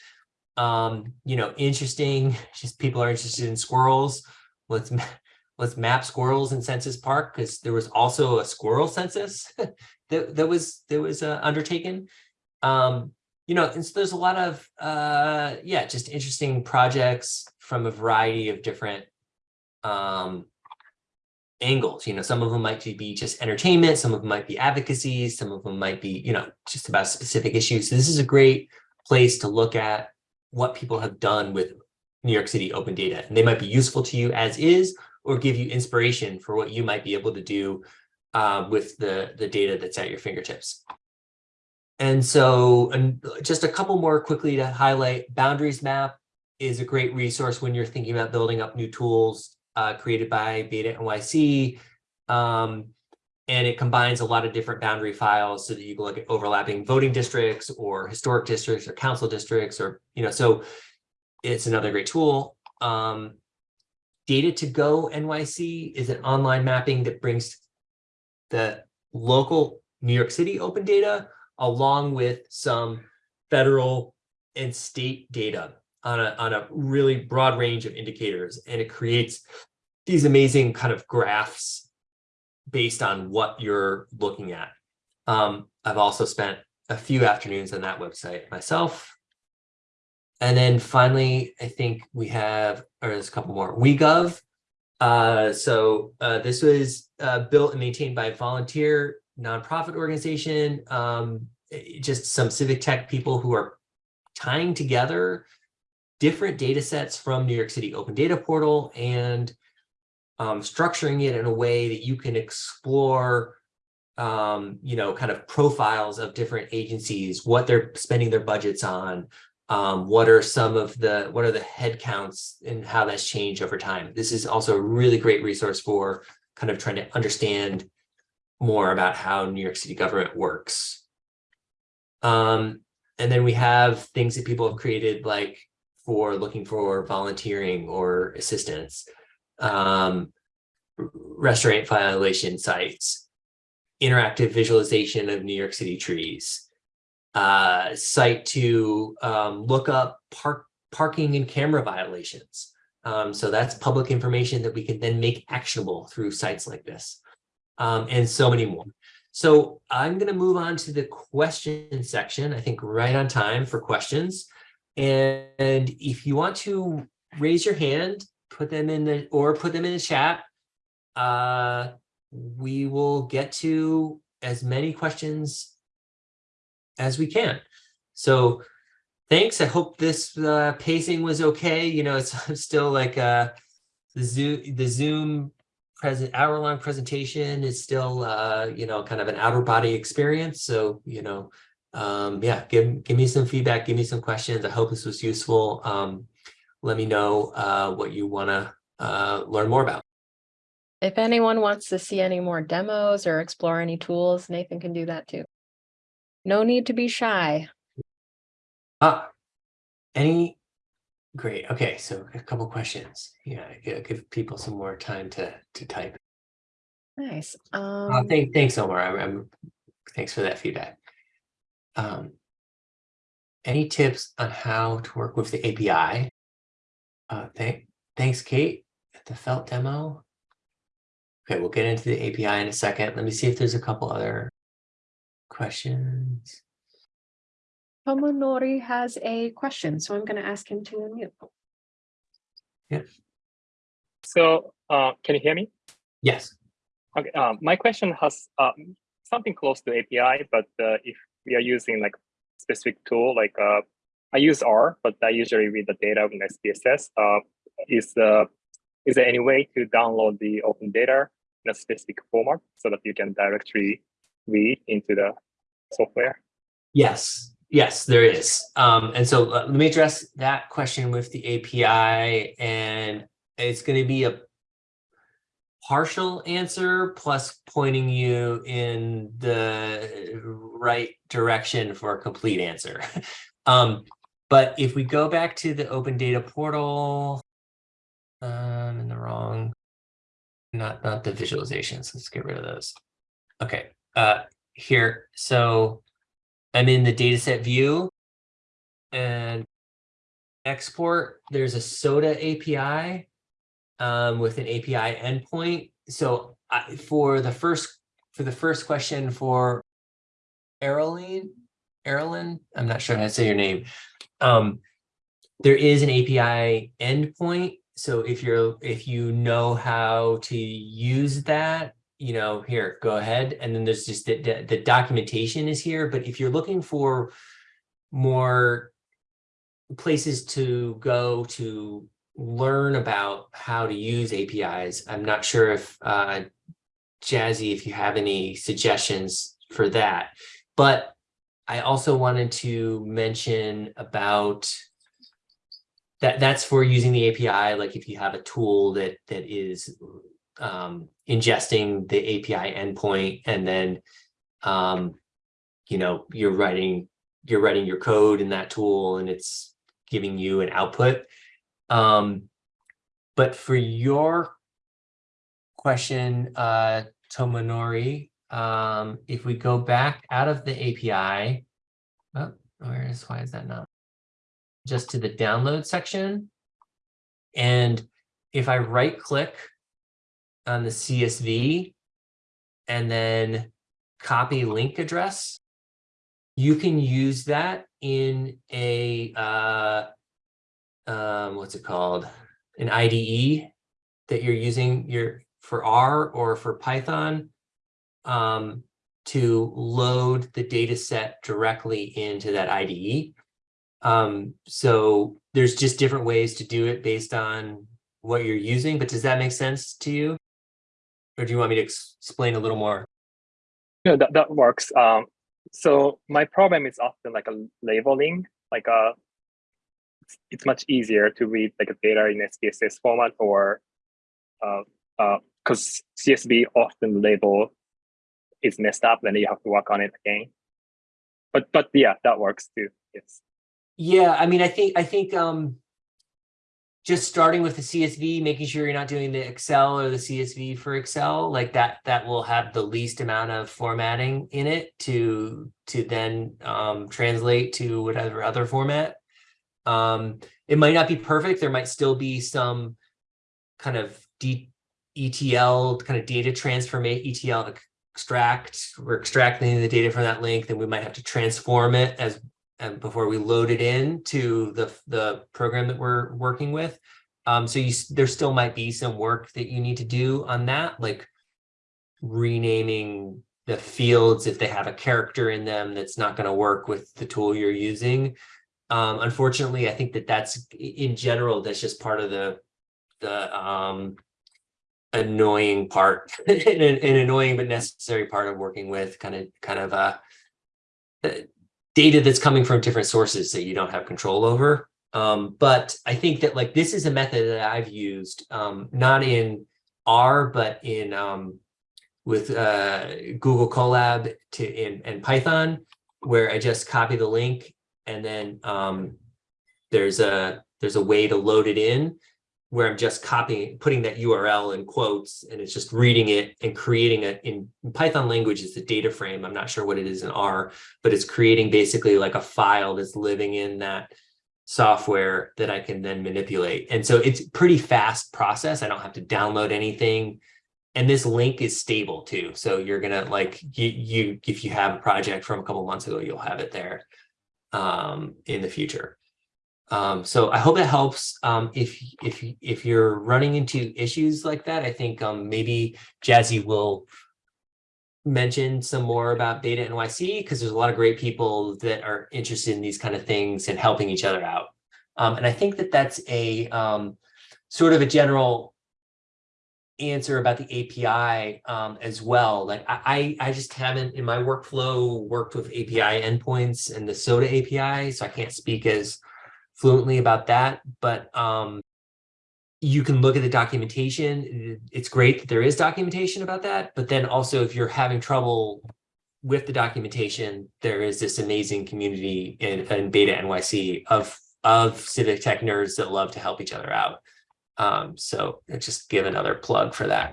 S1: Um, you know, interesting, (laughs) just people are interested in squirrels. Let's (laughs) let's map squirrels in Central Park because there was also a squirrel census (laughs) that, that was that was uh, undertaken. Um, you know, and so there's a lot of uh, yeah, just interesting projects from a variety of different um, angles. You know, some of them might be just entertainment, some of them might be advocacy, some of them might be you know just about specific issues. So this is a great place to look at what people have done with New York City open data, and they might be useful to you as is, or give you inspiration for what you might be able to do uh, with the, the data that's at your fingertips. And so and just a couple more quickly to highlight, Boundaries Map is a great resource when you're thinking about building up new tools uh, created by Beta NYC. Um, and it combines a lot of different boundary files so that you can look at overlapping voting districts or historic districts or council districts or, you know, so it's another great tool. Um, Data to Go NYC is an online mapping that brings the local New York City open data along with some federal and state data on a, on a really broad range of indicators. And it creates these amazing kind of graphs based on what you're looking at. Um, I've also spent a few afternoons on that website myself. And then finally, I think we have, or there's a couple more, WeGov. Uh, so uh, this was uh, built and maintained by a volunteer nonprofit organization, um, just some civic tech people who are tying together different data sets from New York City Open Data Portal and um, structuring it in a way that you can explore, um, you know, kind of profiles of different agencies, what they're spending their budgets on, um, what are some of the, what are the headcounts and how that's changed over time. This is also a really great resource for kind of trying to understand more about how New York City government works. Um, and then we have things that people have created like for looking for volunteering or assistance, um, restaurant violation sites, interactive visualization of New York City trees, uh, site to um, look up park parking and camera violations. Um, so that's public information that we can then make actionable through sites like this um, and so many more. So I'm going to move on to the question section, I think right on time for questions. And if you want to raise your hand, put them in the, or put them in the chat, uh, we will get to as many questions as we can. So thanks. I hope this uh, pacing was okay. You know, it's (laughs) still like uh, the Zoom, the Zoom present hour long presentation is still, uh, you know, kind of an outer body experience. So, you know, um, yeah, give, give me some feedback, give me some questions. I hope this was useful. Um, let me know uh, what you want to uh, learn more about.
S2: If anyone wants to see any more demos or explore any tools, Nathan can do that too. No need to be shy.
S1: Ah, any, great, okay, so a couple questions. Yeah, give people some more time to, to type.
S2: Nice.
S1: Uh,
S2: Um,
S1: thank, thanks, Omar, I'm, I'm, thanks for that feedback. Um, any tips on how to work with the API? Uh, thank, thanks, Kate, at the felt demo. Okay, we'll get into the API in a second. Let me see if there's a couple other questions.
S2: Tomonori has a question, so I'm going to ask him to unmute. Yeah.
S3: So, uh, can you hear me?
S1: Yes.
S3: Okay, um, my question has um, something close to API, but uh, if we are using like specific tool, like uh, I use R, but I usually read the data in SPSS. Uh, is uh, is there any way to download the open data in a specific format so that you can directly read into the software?
S1: Yes, yes, there is. Um, and so uh, let me address that question with the API and it's going to be a partial answer plus pointing you in the right direction for a complete answer. (laughs) um, but if we go back to the open data portal, um, in the wrong, not, not the visualizations, let's get rid of those. Okay, uh, here, so I'm in the dataset view and export, there's a SODA API um, with an API endpoint. So I, for the first for the first question for Erilyn, Erilyn, I'm not sure how to say your name. Um, there is an API endpoint. So if you're if you know how to use that, you know, here, go ahead. And then there's just the, the, the documentation is here. But if you're looking for more places to go to learn about how to use APIs, I'm not sure if uh, Jazzy, if you have any suggestions for that. But I also wanted to mention about that that's for using the API, like if you have a tool that that is um, ingesting the API endpoint and then, um, you know, you're writing, you're writing your code in that tool and it's giving you an output. Um, but for your question, uh, Tomonori, um, if we go back out of the API, oh, where is, why is that not? Just to the download section. And if I right click on the CSV and then copy link address, you can use that in a, uh, um, what's it called? An IDE that you're using your for R or for Python um, to load the data set directly into that IDE. Um, so there's just different ways to do it based on what you're using, but does that make sense to you? Or do you want me to ex- explain a little more?
S3: No, that, that works. Um, so my problem is often like a labeling, like a, it's, it's much easier to read like a data in SPSS format or, uh, uh, cause CSV often label is messed up, then you have to work on it again. But, but yeah, that works too, yes.
S1: Yeah, I mean, I think, I think, um, just starting with the CSV, making sure you're not doing the Excel or the CSV for Excel, like that, that will have the least amount of formatting in it to, to then, um, translate to whatever other format. Um, it might not be perfect. There might still be some kind of D, ETL kind of data transform, ETL extract, we're extracting the data from that link, then we might have to transform it as and before we load it in to the the program that we're working with. Um, so you there still might be some work that you need to do on that, like renaming the fields if they have a character in them that's not going to work with the tool you're using. Um, unfortunately, I think that that's in general, that's just part of the the um annoying part, (laughs) an, an annoying but necessary part of working with kind of kind of uh uh, data that's coming from different sources that you don't have control over. Um, but I think that like this is a method that I've used, um, not in R, but in um, with uh, Google Colab to in and Python, where I just copy the link and then um, there's a there's a way to load it in where I'm just copying, putting that URL in quotes, and it's just reading it and creating it in Python language is the data frame. I'm not sure what it is in R, but it's creating basically like a file that's living in that software that I can then manipulate. And so it's pretty fast process. I don't have to download anything. And this link is stable too. So you're gonna like you you if you have a project from a couple months ago, you'll have it there um, in the future. Um, so I hope it helps. Um, if if if you're running into issues like that, I think um, maybe Jazzy will mention some more about Beta NYC because there's a lot of great people that are interested in these kind of things and helping each other out. Um, and I think that that's a um, sort of a general answer about the API um, as well. Like I, I I just haven't in my workflow worked with API endpoints and the SODA API, so I can't speak as fluently about that, but um, you can look at the documentation. It's great that there is documentation about that, but then also if you're having trouble with the documentation, there is this amazing community in, in Beta NYC of of civic tech nerds that love to help each other out. Um, so just give another plug for that.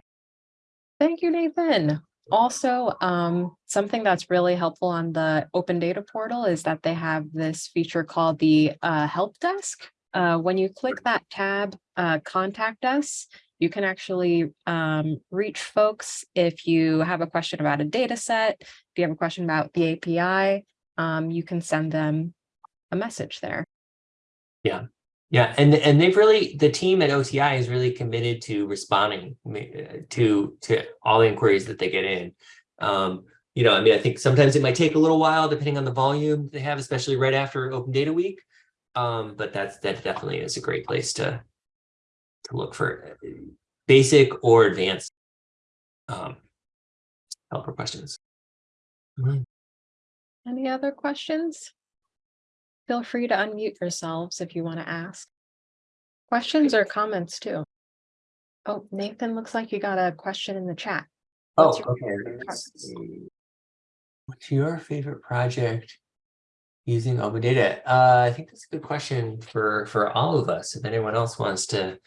S2: Thank you, Nathan. Also, um, something that's really helpful on the open data portal is that they have this feature called the uh, help desk. Uh, when you click that tab, uh, contact us, you can actually um, reach folks if you have a question about a data set, if you have a question about the API, um, you can send them a message there.
S1: Yeah, and and they've really the team at OTI is really committed to responding to to all the inquiries that they get in. Um, you know, I mean, I think sometimes it might take a little while depending on the volume they have, especially right after Open Data Week. Um, but that's that definitely is a great place to to look for uh, basic or advanced um, help or questions. Mhm.
S2: Any other questions? Feel free to unmute yourselves if you want to ask. Questions or comments too. Oh, Nathan, looks like you got a question in the chat.
S1: Oh,
S2: What's your
S1: okay.
S2: favorite
S1: let's
S2: part?
S1: see. What's your favorite project using open data? Uh, I think that's a good question for for all of us. If anyone else wants to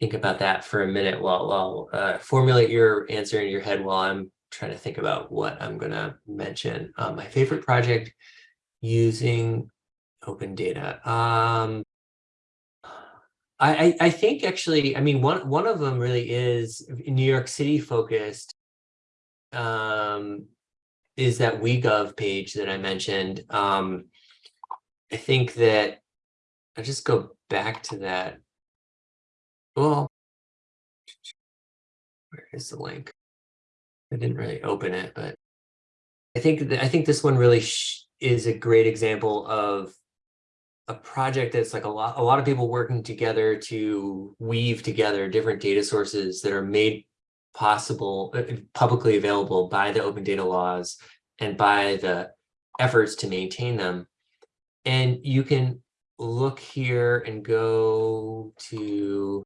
S1: think about that for a minute while while uh, formulate your answer in your head while I'm trying to think about what I'm gonna mention. Uh, my favorite project using open data. Um, I, I think actually, I mean, one one of them really is New York City focused. Um, is that WeGov page that I mentioned. Um, I think that I just go back to that. Well, where is the link? I didn't really open it, but I think I think this one really is a great example of a project that's like a lot, a lot of people working together to weave together different data sources that are made possible, uh, uh, publicly available by the open data laws and by the efforts to maintain them. And you can look here and go to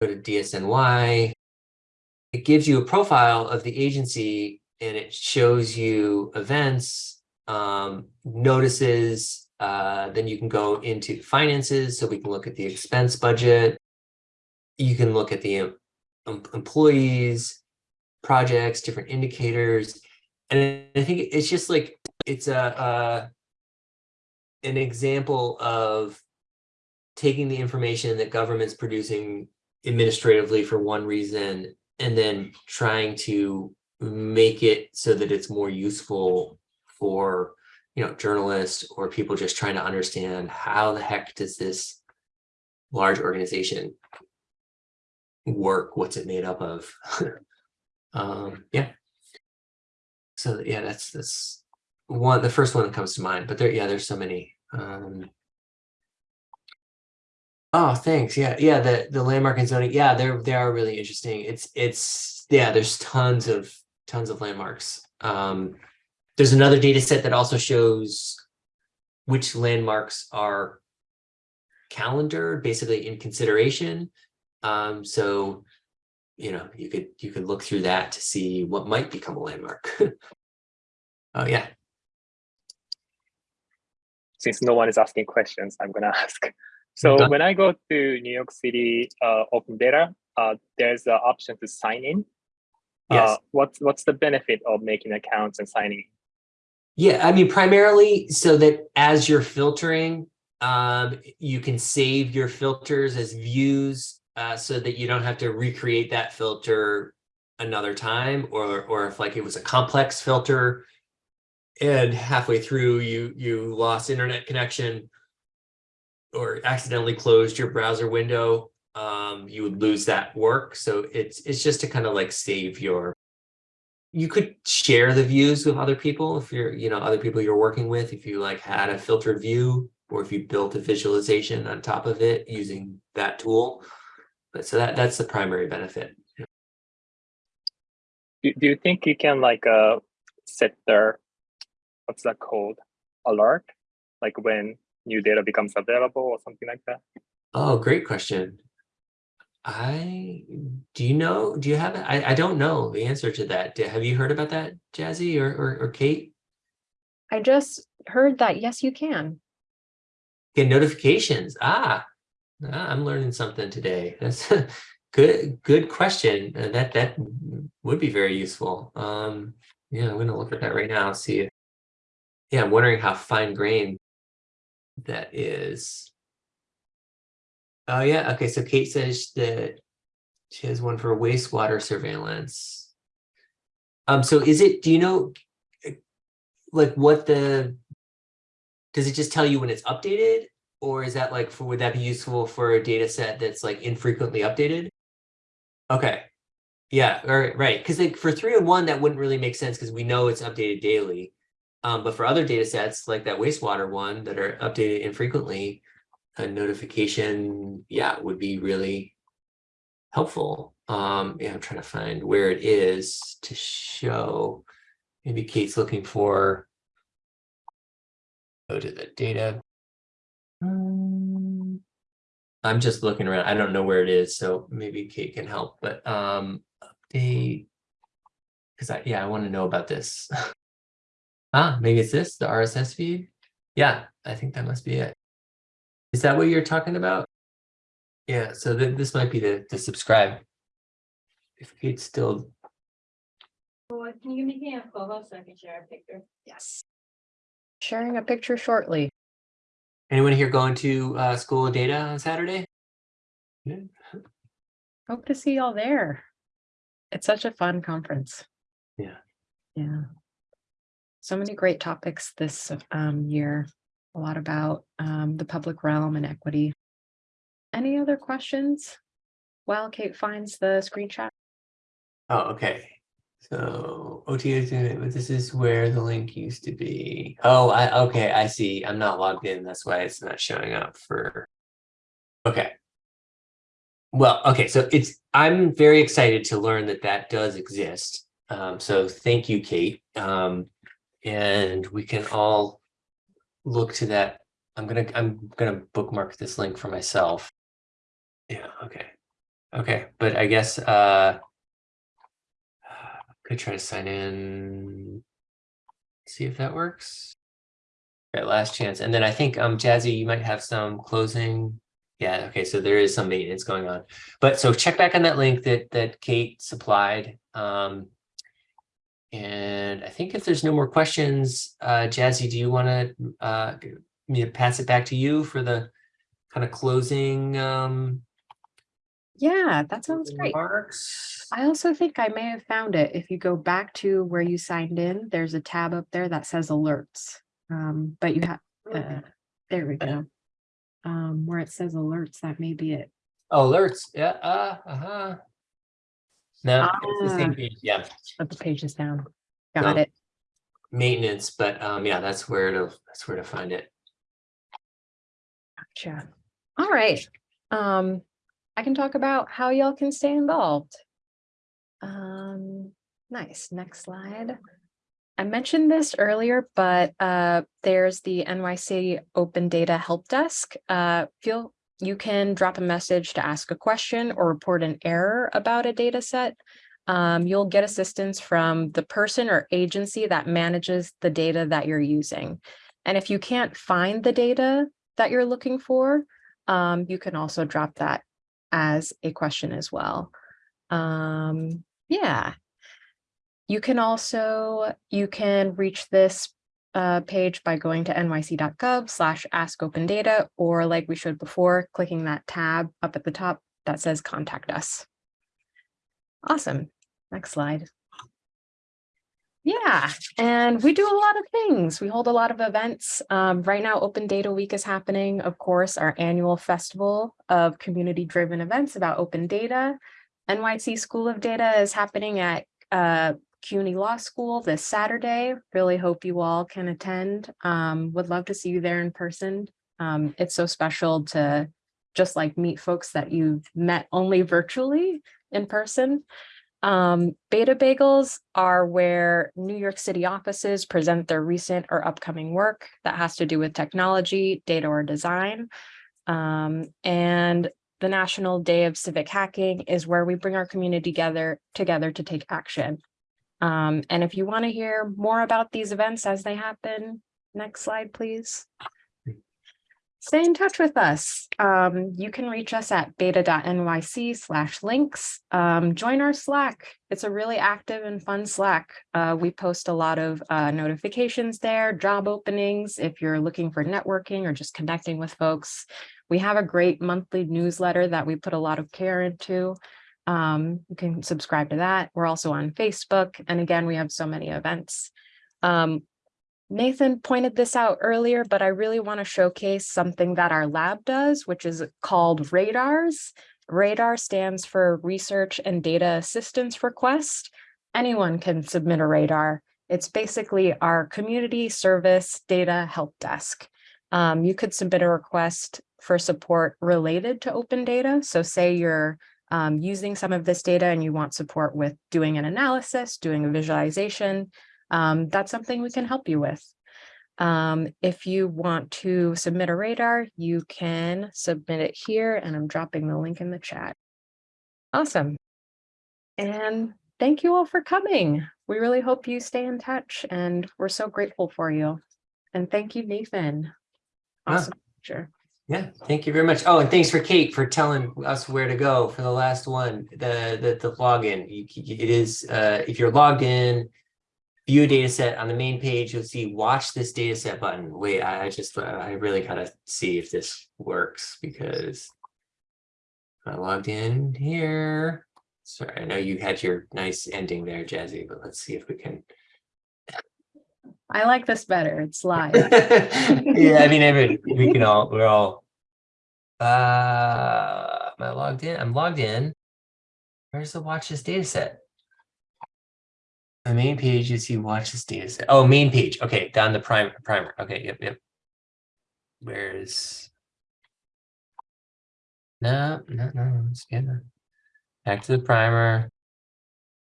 S1: go to DSNY. It gives you a profile of the agency and it shows you events, um, notices, uh, then you can go into finances, so we can look at the expense budget. You can look at the em- em- employees, projects, different indicators. And I think it's just like, it's a, uh, an example of taking the information that government's producing administratively for one reason and then trying to make it so that it's more useful for you know journalists or people just trying to understand how the heck does this large organization work what's it made up of? (laughs) Um yeah. So yeah that's that's one the first one that comes to mind but there yeah there's so many um. Oh thanks. Yeah yeah the the landmark and zoning yeah they're they are really interesting. It's it's yeah there's tons of tons of landmarks um there's another data set that also shows which landmarks are calendared, basically in consideration. Um, so, you know, you could you could look through that to see what might become a landmark. (laughs) oh yeah,
S3: Since no one is asking questions, I'm gonna (laughs) ask. So
S1: Done.
S3: when I go to New York City uh, Open Data, uh, there's an option to sign in.
S1: Yes.
S3: Uh, what's what's the benefit of making accounts and signing?
S1: Yeah, I mean, primarily so that as you're filtering, um, you can save your filters as views uh, so that you don't have to recreate that filter another time or or if like it was a complex filter and halfway through you you lost internet connection or accidentally closed your browser window um you would lose that work. So it's it's just to kind of like save your you could share the views with other people if you're, you know, other people you're working with, if you like had a filtered view or if you built a visualization on top of it using that tool. But so that that's the primary benefit.
S3: Do, do you think you can like uh set the what's that called alert like when new data becomes available or something like that?
S1: Oh, great question. I, do you know, do you have, it? I, I don't know the answer to that. Do- Have you heard about that, Jazzy or, or, or Kate?
S2: I just heard that, yes, you can.
S1: Get notifications. Ah, ah, I'm learning something today. That's (laughs) good, good question. Uh, That, that would be very useful. Um, yeah, I'm gonna look at that right now, see. Yeah, I'm wondering how fine grained that is. Oh, yeah, okay, so Kate says that she has one for wastewater surveillance. Um, so is it, do you know, like what the, does it just tell you when it's updated? Or is that like, for, would that be useful for a data set that's like infrequently updated? Okay, yeah, all right, right, because like for 311, that wouldn't really make sense because we know it's updated daily. Um, but for other data sets like that wastewater one that are updated infrequently, a notification, yeah, would be really helpful. Um, yeah, I'm trying to find where it is to show. Maybe Kate's looking for. Go to the data. Um, I'm just looking around. I don't know where it is, so maybe Kate can help, but um, update. Because I, yeah, I want to know about this. (laughs) ah, maybe it's this, the RSS feed. Yeah, I think that must be it. Is that what you're talking about? Yeah, so th this might be the, the subscribe. If Kate's still,
S4: Well, can you give me a photo so I can share a picture?
S2: Yes. Sharing a picture shortly.
S1: anyone here going to uh, School of Data on Saturday? Yeah.
S2: Hope to see y'all there. It's such a fun conference.
S1: Yeah.
S2: Yeah. So many great topics this um year. A lot about um the public realm and equity. Any other questions? While Kate finds the screenshot.
S1: Oh, okay. So OTA, but this is where the link used to be. Oh, I, okay, I see. I'm not logged in. That's why it's not showing up for. Okay. Well, okay, so it's, I'm very excited to learn that that does exist. Um, so thank you, Kate. Um, and we can all look to that. I'm gonna, I'm gonna bookmark this link for myself. Yeah, okay. Okay, but I guess, uh, I (sighs) could try to sign in. See if that works. Okay, last chance. And then I think, um, Jazzy, you might have some closing. Yeah, okay, so there is some maintenance going on. But so check back on that link that, that Kate supplied. Um, and I think if there's no more questions, uh, Jazzy, do you want to, uh, me to pass it back to you for the kind of closing, um,
S2: Yeah, that sounds great.
S1: remarks?
S2: I also think I may have found it. If you go back to where you signed in, there's a tab up there that says alerts. Um, but you have, uh, there we go. Um, where it says alerts, that may be it.
S1: Oh, alerts, yeah, uh, uh-huh. No, it's the same
S2: Ah.
S1: page, yeah,
S2: But the page is down. Got
S1: No.
S2: it.
S1: maintenance, but, um, yeah, that's where to, that's where to find it.
S2: Gotcha. All right. Um, I can talk about how y'all can stay involved. Um, nice. Next slide. I mentioned this earlier, but uh, there's the NYC Open Data Help Desk. Uh, feel you can drop a message to ask a question or report an error about a data set. Um, you'll get assistance from the person or agency that manages the data that you're using. And if you can't find the data that you're looking for, um, you can also drop that as a question as well. Um, yeah. You can also, you can reach this uh, page by going to nyc.gov slash ask open data, or like we showed before, clicking that tab up at the top that says contact us. Awesome. Next slide. Yeah, and we do a lot of things. We hold a lot of events. Um, right now, Open Data Week is happening, of course, our annual festival of community-driven events about open data. NYC School of Data is happening at uh, CUNY Law School this Saturday. Really hope you all can attend. Um, would love to see you there in person. Um, it's so special to just like meet folks that you've met only virtually in person. Um, beta bagels are where New York City offices present their recent or upcoming work that has to do with technology, data or design. Um, and the National Day of Civic Hacking is where we bring our community together together to take action. Um, and if you want to hear more about these events as they happen, next slide, please. Stay in touch with us. Um, you can reach us at beta.nyc slash links. Um, join our Slack. It's a really active and fun Slack. Uh, we post a lot of uh, notifications there, job openings, if you're looking for networking or just connecting with folks. We have a great monthly newsletter that we put a lot of care into. Um, you can subscribe to that. We're also on Facebook. And again, we have so many events. Um, Nathan pointed this out earlier, but I really want to showcase something that our lab does, which is called radars. Radar stands for Research and Data Assistance Request. Anyone can submit a radar. It's basically our community service data help desk. Um, you could submit a request for support related to open data. So say you're um, using some of this data and you want support with doing an analysis, doing a visualization, um, that's something we can help you with. Um, if you want to submit a radar, you can submit it here and I'm dropping the link in the chat. Awesome. And thank you all for coming. We really hope you stay in touch and we're so grateful for you. And thank you, Nathan.
S1: Yeah.
S2: Awesome. Sure.
S1: Yeah, thank you very much. Oh, and thanks for Kate for telling us where to go for the last one, the, the, the login. You, it is, uh, if you're logged in, view a data set on the main page, you'll see watch this data set button. Wait, I I just, I really gotta see if this works because I logged in here. Sorry, I know you had your nice ending there, Jazzy, but let's see if we can.
S2: I like this better. It's live. (laughs)
S1: Yeah, I mean, every, we can all, we're all. Uh, am I logged in? I'm logged in. Where's the watch this data set? The main page, you see, watch this data set. Oh, main page. Okay, down the primer, primer. Okay, yep, yep. Where's? No, no, no, it's good. Back to the primer.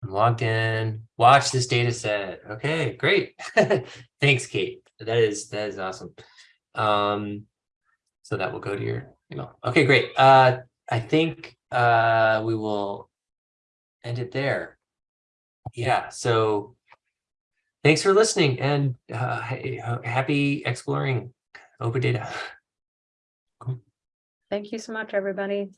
S1: I'm logged in. Watch this data set. Okay, great. (laughs) Thanks, Kate. That is that is awesome. Um, so that will go to your email. Okay, great. Uh, I think uh we will end it there. Yeah, so thanks for listening and uh, happy exploring open data. (laughs)
S2: Thank you so much, everybody.